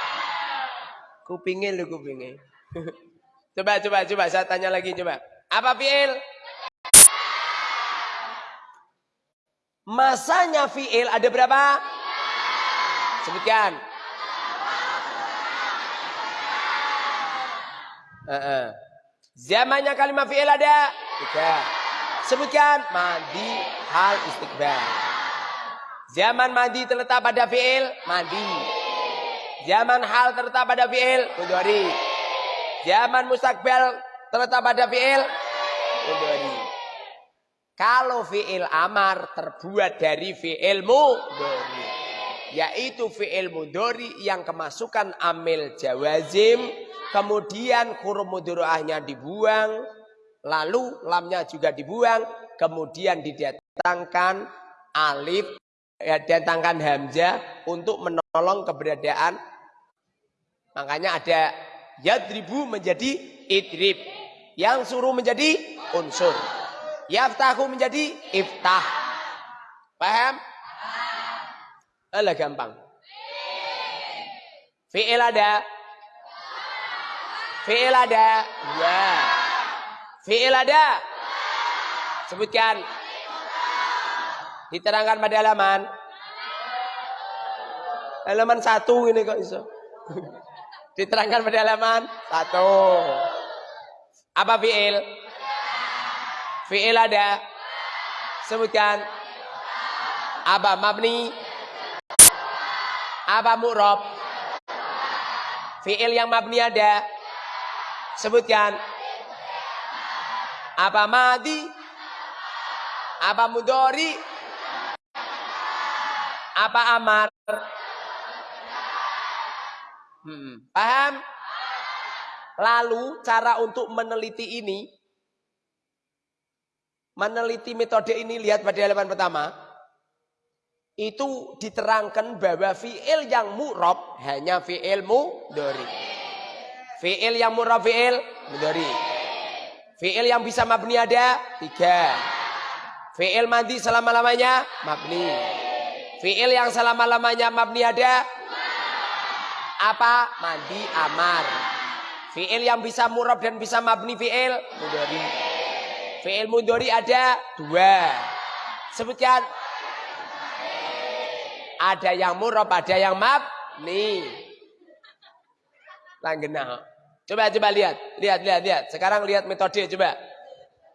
Kupingin lu kupingin. *laughs* coba, coba, coba, saya tanya lagi, coba. Apa fi'il? Masanya fi'il ada berapa? Sebutkan. Uh -uh. Zamannya kalimat fi'il ada? Tiga. Sebutkan. Madi, hal, istiqbal. Zaman madi terletak pada fi'il? Madi. Zaman hal terletak pada fi'il? Mudhari. Zaman mustakbal terletak pada fi'il? Mudhari. Kalau fi'il amar terbuat dari fi'il mudhari. Yaitu fi'il mudhari yang kemasukan amil jawazim. Kemudian huruf mudhari'ahnya dibuang. Lalu lamnya juga dibuang. Kemudian didatangkan alif. Ya, datangkan hamzah untuk menolong keberadaan. Makanya ada yadribu menjadi idrib. Yang suruh menjadi unsur. Yaftahu menjadi iftah. Paham? Alah gampang. Fi'il ada. Fi'il ada. Ya. Fi'il ada. Sebutkan. Diterangkan pada halaman. Halaman satu ini kok iso. Diterangkan pada halaman satu. Apa fi'il? Fi'il ada. Sebutkan. Apa mabni? Apa mu'rob? Fi'il yang mabni ada. Sebutkan. Apa madi? Apa mudori? Apa amar? Hmm, paham? Lalu cara untuk meneliti ini meneliti metode ini lihat pada halaman pertama itu diterangkan bahwa fiil yang mu'rob hanya fiil mudori fiil yang mu'rob fiil mudori fiil yang bisa mabni ada tiga. Fiil mandi selama-lamanya mabni. Fiil yang selama-lamanya mabni ada apa mandi amar fiil yang bisa mu'rob dan bisa mabni fiil mudori Fi'il mudhari ada dua. Sebutkan. Ada yang murab, ada yang mabni. Langgena. Coba coba lihat, lihat lihat lihat. Sekarang lihat metode coba.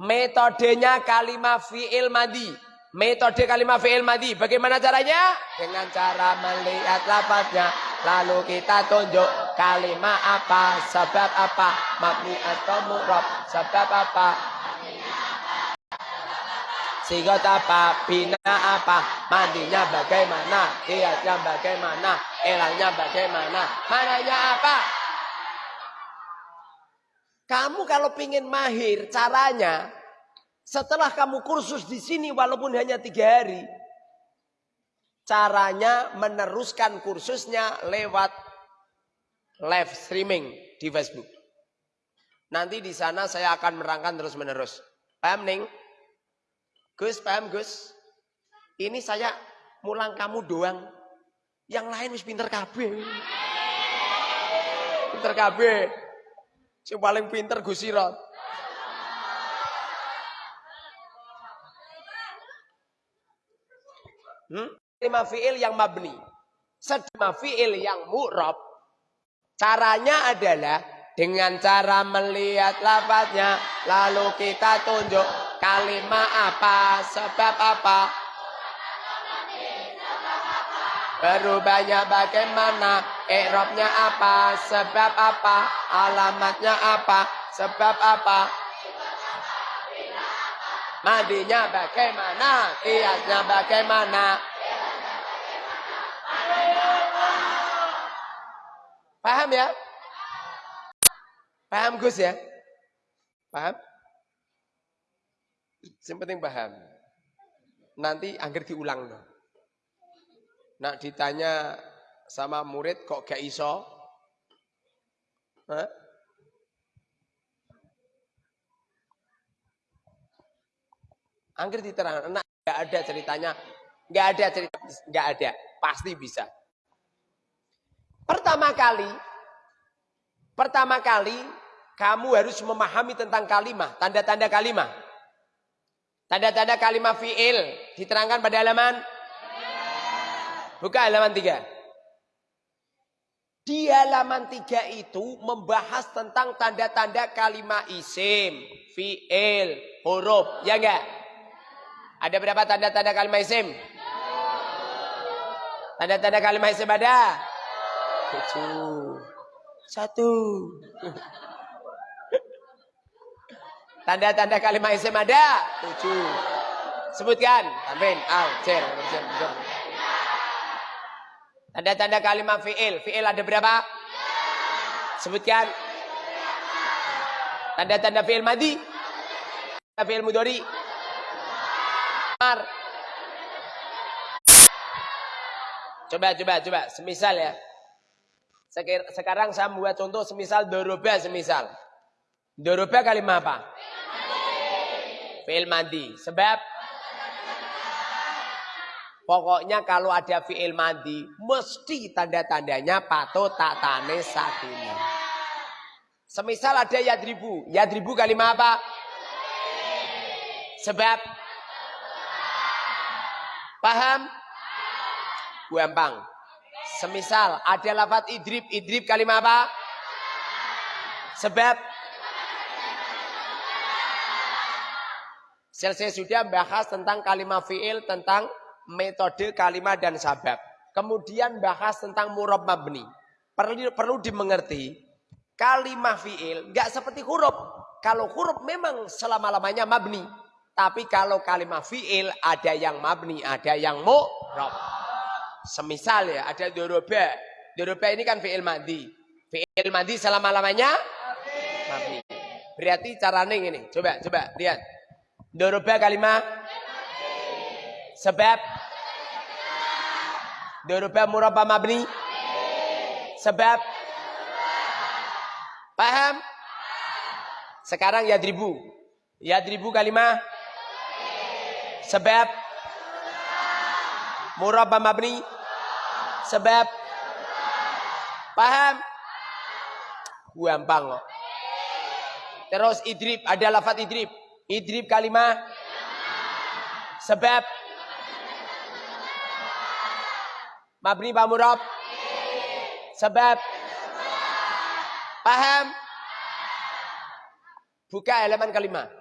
Metodenya kalimat fi'il madi. Metode kalimat fi'il madi. Bagaimana caranya? Dengan cara melihat lapasnya. Lalu kita tunjuk kalimat apa, sebab apa, mabni atau murab, sebab apa, Sigot apa, bina apa, mandinya bagaimana, hiasnya bagaimana, elangnya bagaimana, mananya apa. Kamu kalau pingin mahir caranya, setelah kamu kursus di sini walaupun hanya tiga hari, caranya meneruskan kursusnya lewat live streaming di Facebook. Nanti di sana saya akan merangkan terus menerus. Paham nih? Gus, paham Gus? Ini saya mulang kamu doang. Yang lain wis pinter kabeh. Pinter kabeh. Yang paling pinter Gus Sirot. Hmm? Lima fi'il yang mabni. Sedema fi'il yang mu'rob. Caranya adalah dengan cara melihat lafaznya. Lalu kita tunjuk Kalimah apa? Sebab apa? Berubahnya bagaimana? Ikrobnya apa? Sebab apa? Alamatnya apa? Sebab apa? Mandinya bagaimana? Kiasnya bagaimana? Paham ya? Paham Gus ya? Paham? Yang penting paham. Nanti akhir diulang loh. Nak ditanya sama murid kok gak iso? Hah? Angger diterang, nak gak ada ceritanya, gak ada cerita, gak ada, pasti bisa. Pertama kali, pertama kali kamu harus memahami tentang kalimah, tanda-tanda kalimah. Tanda-tanda kalimah fi'il diterangkan pada halaman Buka halaman 3. Di halaman 3 itu membahas tentang tanda-tanda kalimat isim, fi'il, huruf. Ya enggak? Ada berapa tanda-tanda kalimat isim? Tanda-tanda kalimat isim ada? Tujuh. Satu. *laughs* Tanda-tanda kalimat isim ada? Tujuh. Sebutkan. Amin. Al. Cer. Tanda-tanda kalimat fi'il. Fi'il ada berapa? Sebutkan. Tanda-tanda fi'il madi. Tanda fi'il mudori. Mar. Coba, coba, coba. Semisal ya. Sekarang saya membuat contoh semisal doroba semisal. Doroba kalimat apa? Fi'il madi. Sebab Pokoknya kalau ada fi'il mandi, mesti tanda-tandanya patut tak tane sakinah. Semisal ada yadribu. Yadribu kalimat apa? Sebab. Paham? Gampang. Semisal ada lafat idrib. Idrib kalimat apa? Sebab. Selesai sudah bahas tentang kalimat fi'il, tentang metode kalimat dan sabab. Kemudian bahas tentang murab mabni. Perlu, perlu dimengerti, kalimat fi'il nggak seperti huruf. Kalau huruf memang selama-lamanya mabni. Tapi kalau kalimat fi'il ada yang mabni, ada yang mu'rab. Semisal ya, ada doroba. Doroba ini kan fi'il mandi. Fi'il mandi selama-lamanya mabni. Berarti caranya ini. Coba, coba, lihat. Doroba kalimat sebab Dirubah murabba mabni? Sebab? Paham? Sekarang yadribu. Yadribu kalimah? Sebab? Murabba mabni? Sebab? Paham? Gampang kok. Terus idrib, ada lafat idrib. Idrib kalimah? Sebab? Mabni Pak Murab? Sebab? Paham? Buka halaman kelima.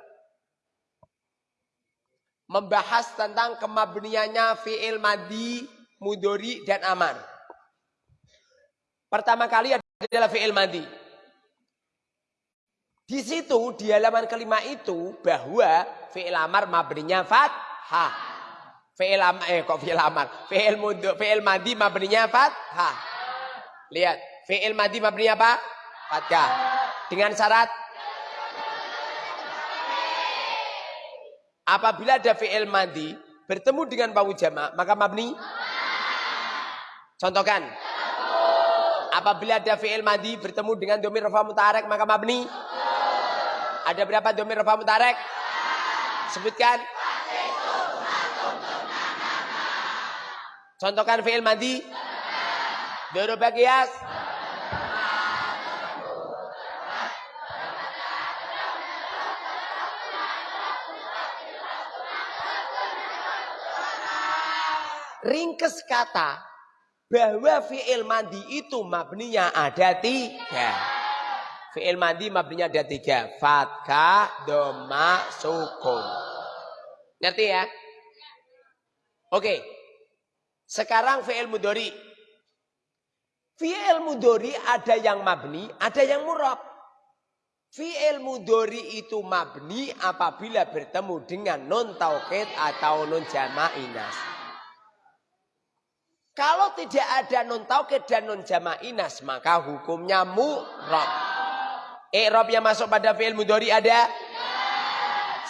Membahas tentang kemabniannya fi'il madi, mudori, dan amar. Pertama kali adalah fi'il madi. Di situ, di halaman kelima itu, bahwa fi'il amar mabninya fathah. Fi'il am eh kok fi'il amar? Fi'il fi'il madi mabninya fathah. Lihat, fi'il madi mabninya apa? Fathah. Dengan syarat apabila ada fi'il madi bertemu dengan wawu jama, maka mabni Contohkan. Apabila ada fi'il madi bertemu dengan domir rafa mutarek maka mabni Ada berapa domir rafa mutarek? Sebutkan. Contohkan fi'il madi. Duru bagias. Ringkes kata bahwa fi'il mandi itu mabninya ada tiga. Fi'il mandi mabninya ada tiga. Fatka, doma, sukun. Ngerti ya? Oke. Sekarang fi'il mudori. Fi'il mudori ada yang mabni, ada yang murab. Fi'il mudori itu mabni apabila bertemu dengan non taukid atau non jamainas. Kalau tidak ada non taukid dan non jamainas, maka hukumnya murab. I'rab yang masuk pada fi'il mudori ada?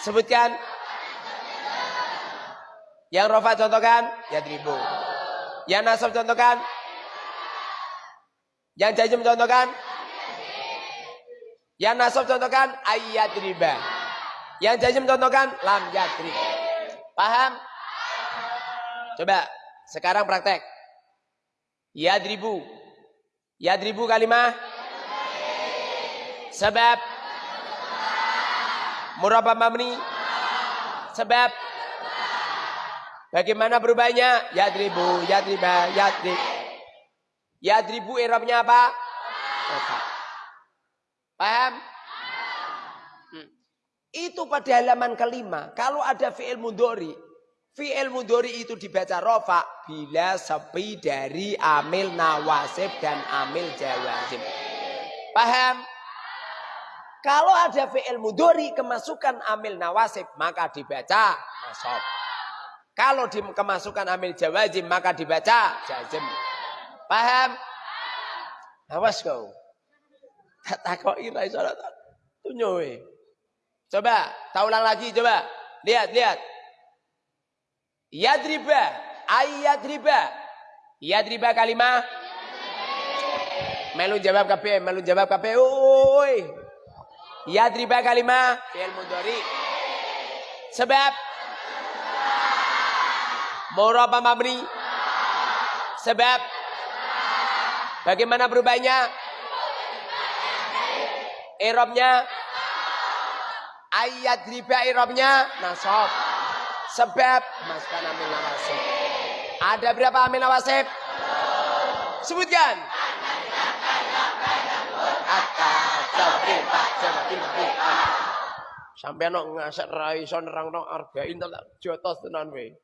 Sebutkan. Yang rofa contohkan, ya ribu. Yang nasab contohkan. Yang jajim contohkan. Yang nasab contohkan ayat riba. Yang jajim contohkan lam yadrib. Paham? Coba sekarang praktek. Yadribu. Yadribu kalimah. Sebab. Murabba mabni. Sebab. Bagaimana berubahnya? Yadribu, yadriba, yadrib. Yadribu irabnya apa? Paham? Hmm. Itu pada halaman kelima. Kalau ada fi'il mudori. Fi'il mudori itu dibaca rofa. Bila sepi dari amil nawasib dan amil jawazim. Paham? Kalau ada fi'il mudori kemasukan amil nawasib. Maka dibaca nasab. Kalau di kemasukan amil jawazim maka dibaca jazim. Paham? Awas kau. Tak takoi ra iso. Coba, tak ulang lagi coba. Lihat, lihat. Yadriba, ayadriba. Yadriba kalimah. Melu jawab kabeh, melu jawab kabeh. Oi. Yadriba kalimah fi'il mudhari. Sebab Murab mabni? Sebab bagaimana berubahnya? Irobnya ayat riba irobnya nasab. Sebab masukkan amin nawasib. Ada berapa amin nawasib? Sebutkan. Sampai nok ngasek ra iso nerangno argain tak jotos tenan we.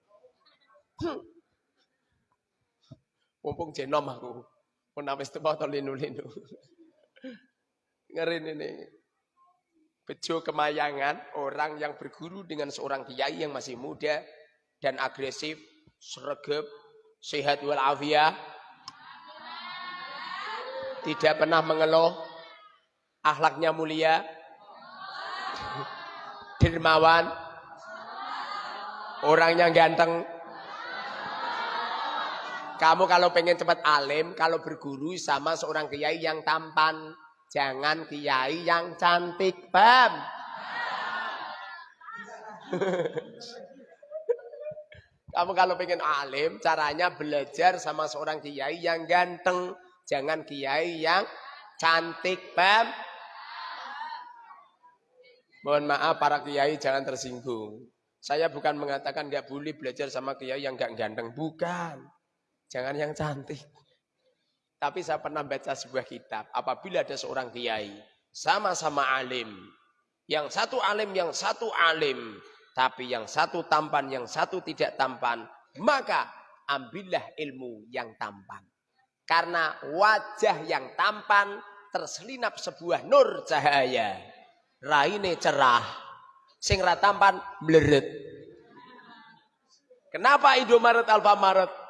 Mumpung jenom aku. Pun wis to linu-linu. Ngeri ini. Bejo kemayangan orang yang berguru dengan seorang kiai yang masih muda dan agresif, sregep, sehat walafiat, tidak pernah mengeluh, akhlaknya mulia, *laughs* dermawan, orangnya ganteng, kamu kalau pengen cepat alim, kalau berguru sama seorang kiai yang tampan. Jangan kiai yang cantik, paham? *laughs* Kamu kalau pengen alim, caranya belajar sama seorang kiai yang ganteng. Jangan kiai yang cantik, paham? Mohon maaf para kiai jangan tersinggung. Saya bukan mengatakan nggak boleh belajar sama kiai yang nggak ganteng, bukan. Jangan yang cantik. Tapi saya pernah baca sebuah kitab. Apabila ada seorang kiai. Sama-sama alim. Yang satu alim, yang satu alim. Tapi yang satu tampan, yang satu tidak tampan. Maka ambillah ilmu yang tampan. Karena wajah yang tampan terselinap sebuah nur cahaya. Raine cerah. Sing tampan meleret. Kenapa Indomaret Alfamaret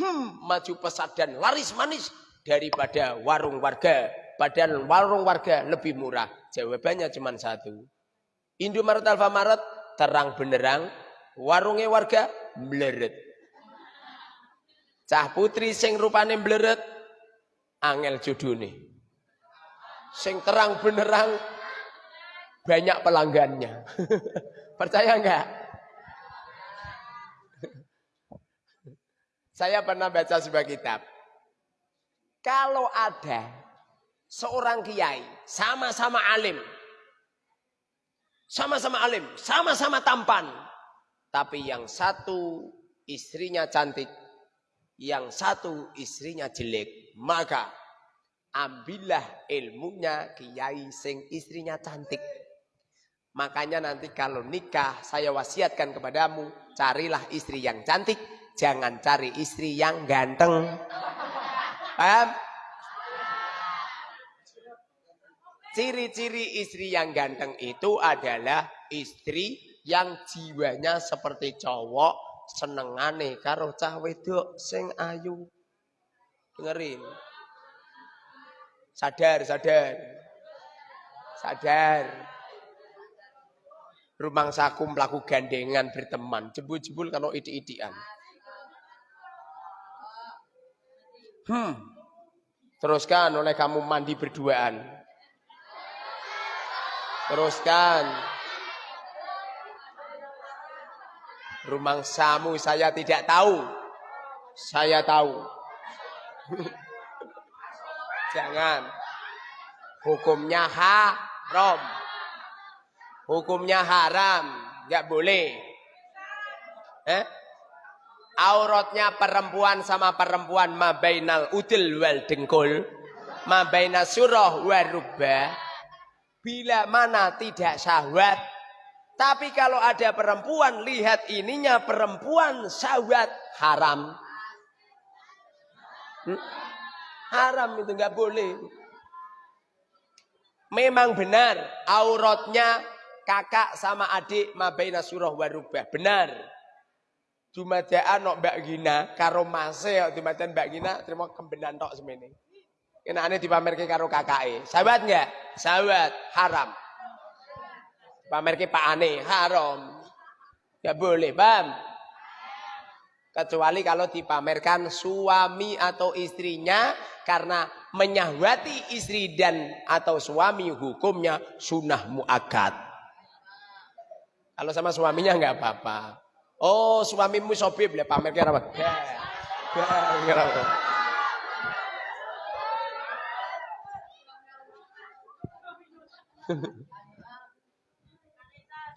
Hmm, maju pesat dan laris manis daripada warung warga. Padahal warung warga lebih murah. Jawabannya cuma satu. Indomaret Alfamaret terang benerang. Warungnya warga bleret. Cah putri sing rupane bleret. Angel judune. Sing terang benerang banyak pelanggannya. *laughs* Percaya enggak? Saya pernah baca sebuah kitab. Kalau ada seorang kiai sama-sama alim, sama-sama alim, sama-sama tampan, tapi yang satu istrinya cantik, yang satu istrinya jelek, maka ambillah ilmunya kiai sing istrinya cantik. Makanya nanti kalau nikah saya wasiatkan kepadamu, carilah istri yang cantik, jangan cari istri yang ganteng. Paham? Ciri-ciri istri yang ganteng itu adalah istri yang jiwanya seperti cowok, senengane karo cah wedok sing ayu. Dengerin. Sadar, sadar. Sadar. Rumang saku melaku gandengan berteman. Jebul-jebul kalau idi-idian. Hmm. Teruskan oleh kamu mandi berduaan. Teruskan. Rumang samu saya tidak tahu. Saya tahu. *laughs* Jangan. Hukumnya haram. Hukumnya haram, nggak boleh. Eh? Auratnya perempuan sama perempuan mabainal udil wal dengkul, mabainal surah warubah. Bila mana tidak syahwat, tapi kalau ada perempuan lihat ininya perempuan syahwat haram. Hmm? Haram itu nggak boleh. Memang benar auratnya kakak sama adik mabaina surah warubah. Benar. Dumadaan nok Mbak Gina karo mase kok dumadaan Mbak Gina terima kembenan tok semene. Kenane dipamerke karo kakake. Sahabat enggak? Sahabat, haram. Pamerke Pak Ane, haram. Enggak boleh, paham? Kecuali kalau dipamerkan suami atau istrinya karena menyahwati istri dan atau suami hukumnya sunnah muakat. Kalau sama suaminya nggak apa-apa. Oh, suamimu sobi boleh pamer kira apa? *laughs*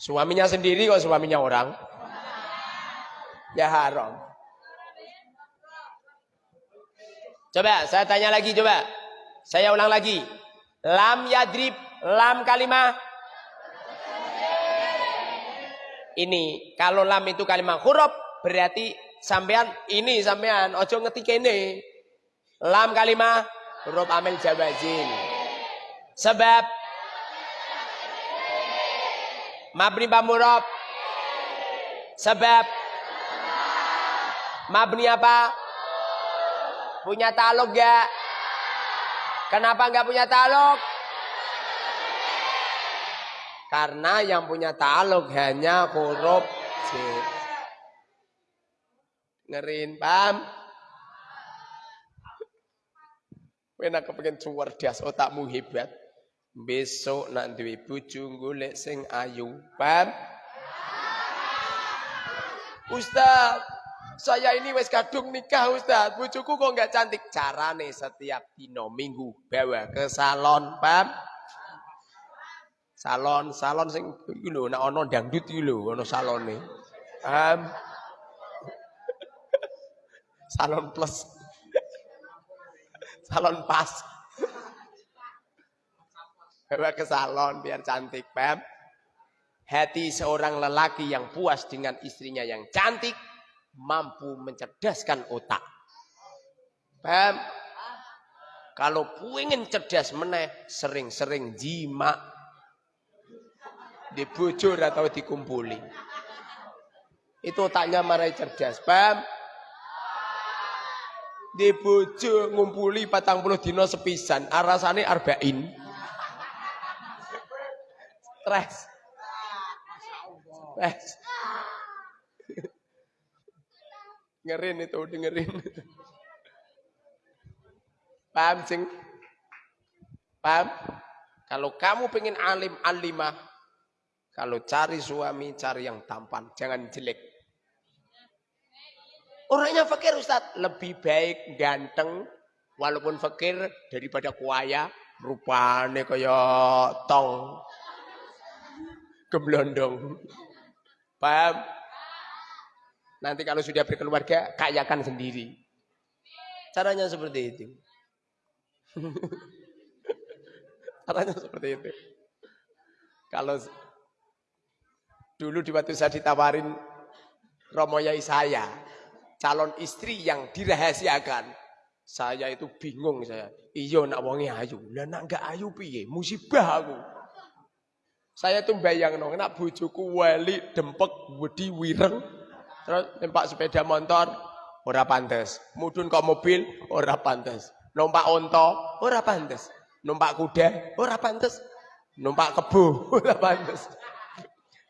Suaminya sendiri kok suaminya orang? Ya haram. Coba saya tanya lagi coba. Saya ulang lagi. Lam yadrib, lam kalimah ini. Kalau lam itu kalimat huruf berarti sampean ini sampean ojo ngetik ini. Lam kalimat huruf amil jawazin. Sebab mabni pamurab. Sebab mabni apa? Punya taluk gak? Kenapa nggak punya taluk? Karena yang punya taluk hanya huruf J. Ngerin, paham? Wena kepengen cerdas, otakmu hebat. Besok nak duwe bojo golek sing ayu. Paham? Ustaz, saya ini wes kadung nikah Ustaz. Bojoku kok enggak cantik. Carane setiap dino minggu bawa ke salon, paham? Salon, salon sing iki lho nek ana dangdut iki lho ana salone. Um, salon plus. salon pas. Bawa ke salon biar cantik, paham? Hati seorang lelaki yang puas dengan istrinya yang cantik mampu mencerdaskan otak. Paham? Kalau pengen cerdas meneh, sering-sering jima dibujur atau dikumpuli. Itu otaknya marai cerdas. Paham? Dibujuk ngumpuli patang puluh dino sepisan. Arasane arba'in. Stres. Stres. Dengerin itu, dengerin. Paham, sing? Paham? Kalau kamu pengen alim alimah, kalau cari suami, cari yang tampan, jangan jelek. Orangnya fakir Ustaz, lebih baik ganteng walaupun fakir daripada kuaya, rupane kaya tong gemblondong. Paham? Nanti kalau sudah berkeluarga, kayakan sendiri. Caranya seperti itu. *laughs* Caranya seperti itu. Kalau Dulu di waktu saya ditawarin Romo Yai saya, calon istri yang dirahasiakan. Saya itu bingung saya. Iya nak wonge ayu. Lah nak enggak ayu piye? Musibah aku. Saya tuh bayang no, nak bojoku wali dempek wedi wireng. Terus numpak sepeda motor ora pantes. Mudun kok mobil ora pantes. Numpak onto ora pantes. Numpak kuda ora pantes. Numpak kebo *laughs* ora pantes.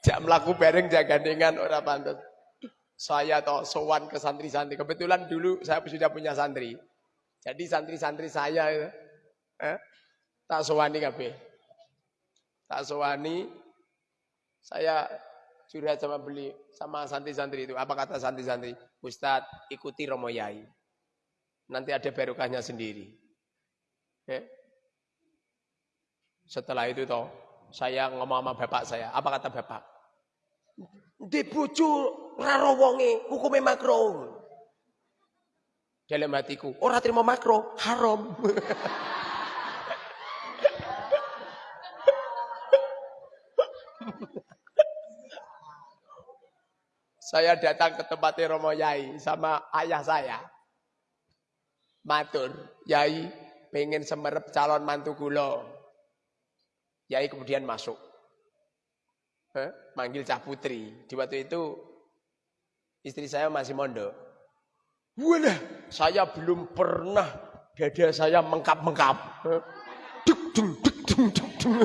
Jak melaku bareng jaga dengan ora pantes. Saya toh sowan ke santri-santri. Kebetulan dulu saya sudah punya santri. Jadi santri-santri saya eh, tak sowani kabeh. Tak sowani saya curhat sama beli sama santri-santri itu. Apa kata santri-santri? Ustadz ikuti Romo Yai. Nanti ada barokahnya sendiri. Eh? Setelah itu toh saya ngomong sama bapak saya. Apa kata bapak? Di bojo raro wonge hukume makro. Dalam hatiku, orang terima makro, haram. saya datang ke tempatnya Romo Yai sama ayah saya. Matur, Yai pengen semerep calon mantu kulo. Yai kemudian masuk. Eh, manggil Cah Putri. Di waktu itu istri saya masih mondok. Walah, saya belum pernah dada saya mengkap-mengkap. Duk dung duk dung duk dung.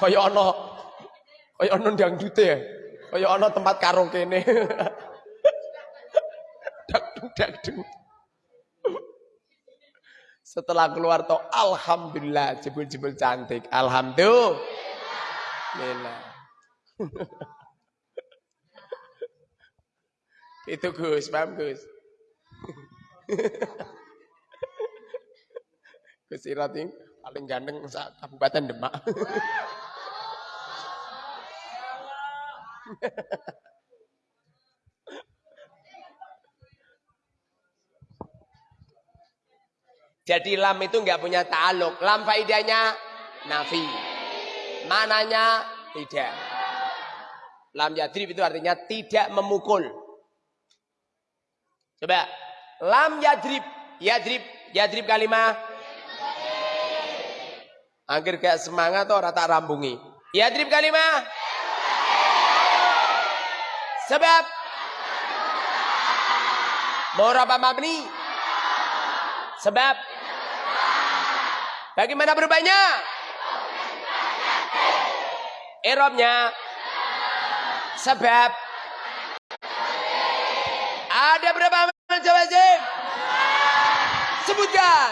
Kaya ana kaya ana dangdute ya. Kaya ana tempat karaoke ne. *laughs* Dak dung dak dung. Setelah keluar toh alhamdulillah jebul-jebul cantik. Alhamdulillah. *laughs* Itu Gus, paham Gus? *laughs* Gus Irating paling ganteng Kabupaten Demak. *laughs* Jadi lam itu nggak punya ta'aluk. Lam faidahnya nafi. Mananya tidak. Lam yadrib itu artinya tidak memukul. Coba. Lam yadrib. Yadrib. Yadrib kalimah. Angger kayak semangat orang tak rambungi. Yadrib kalimah. Sebab. Moraba mabni. Sebab. Bagaimana berubahnya? Erobnya. Sebab. Ada berapa macam wajib? Sebutkan.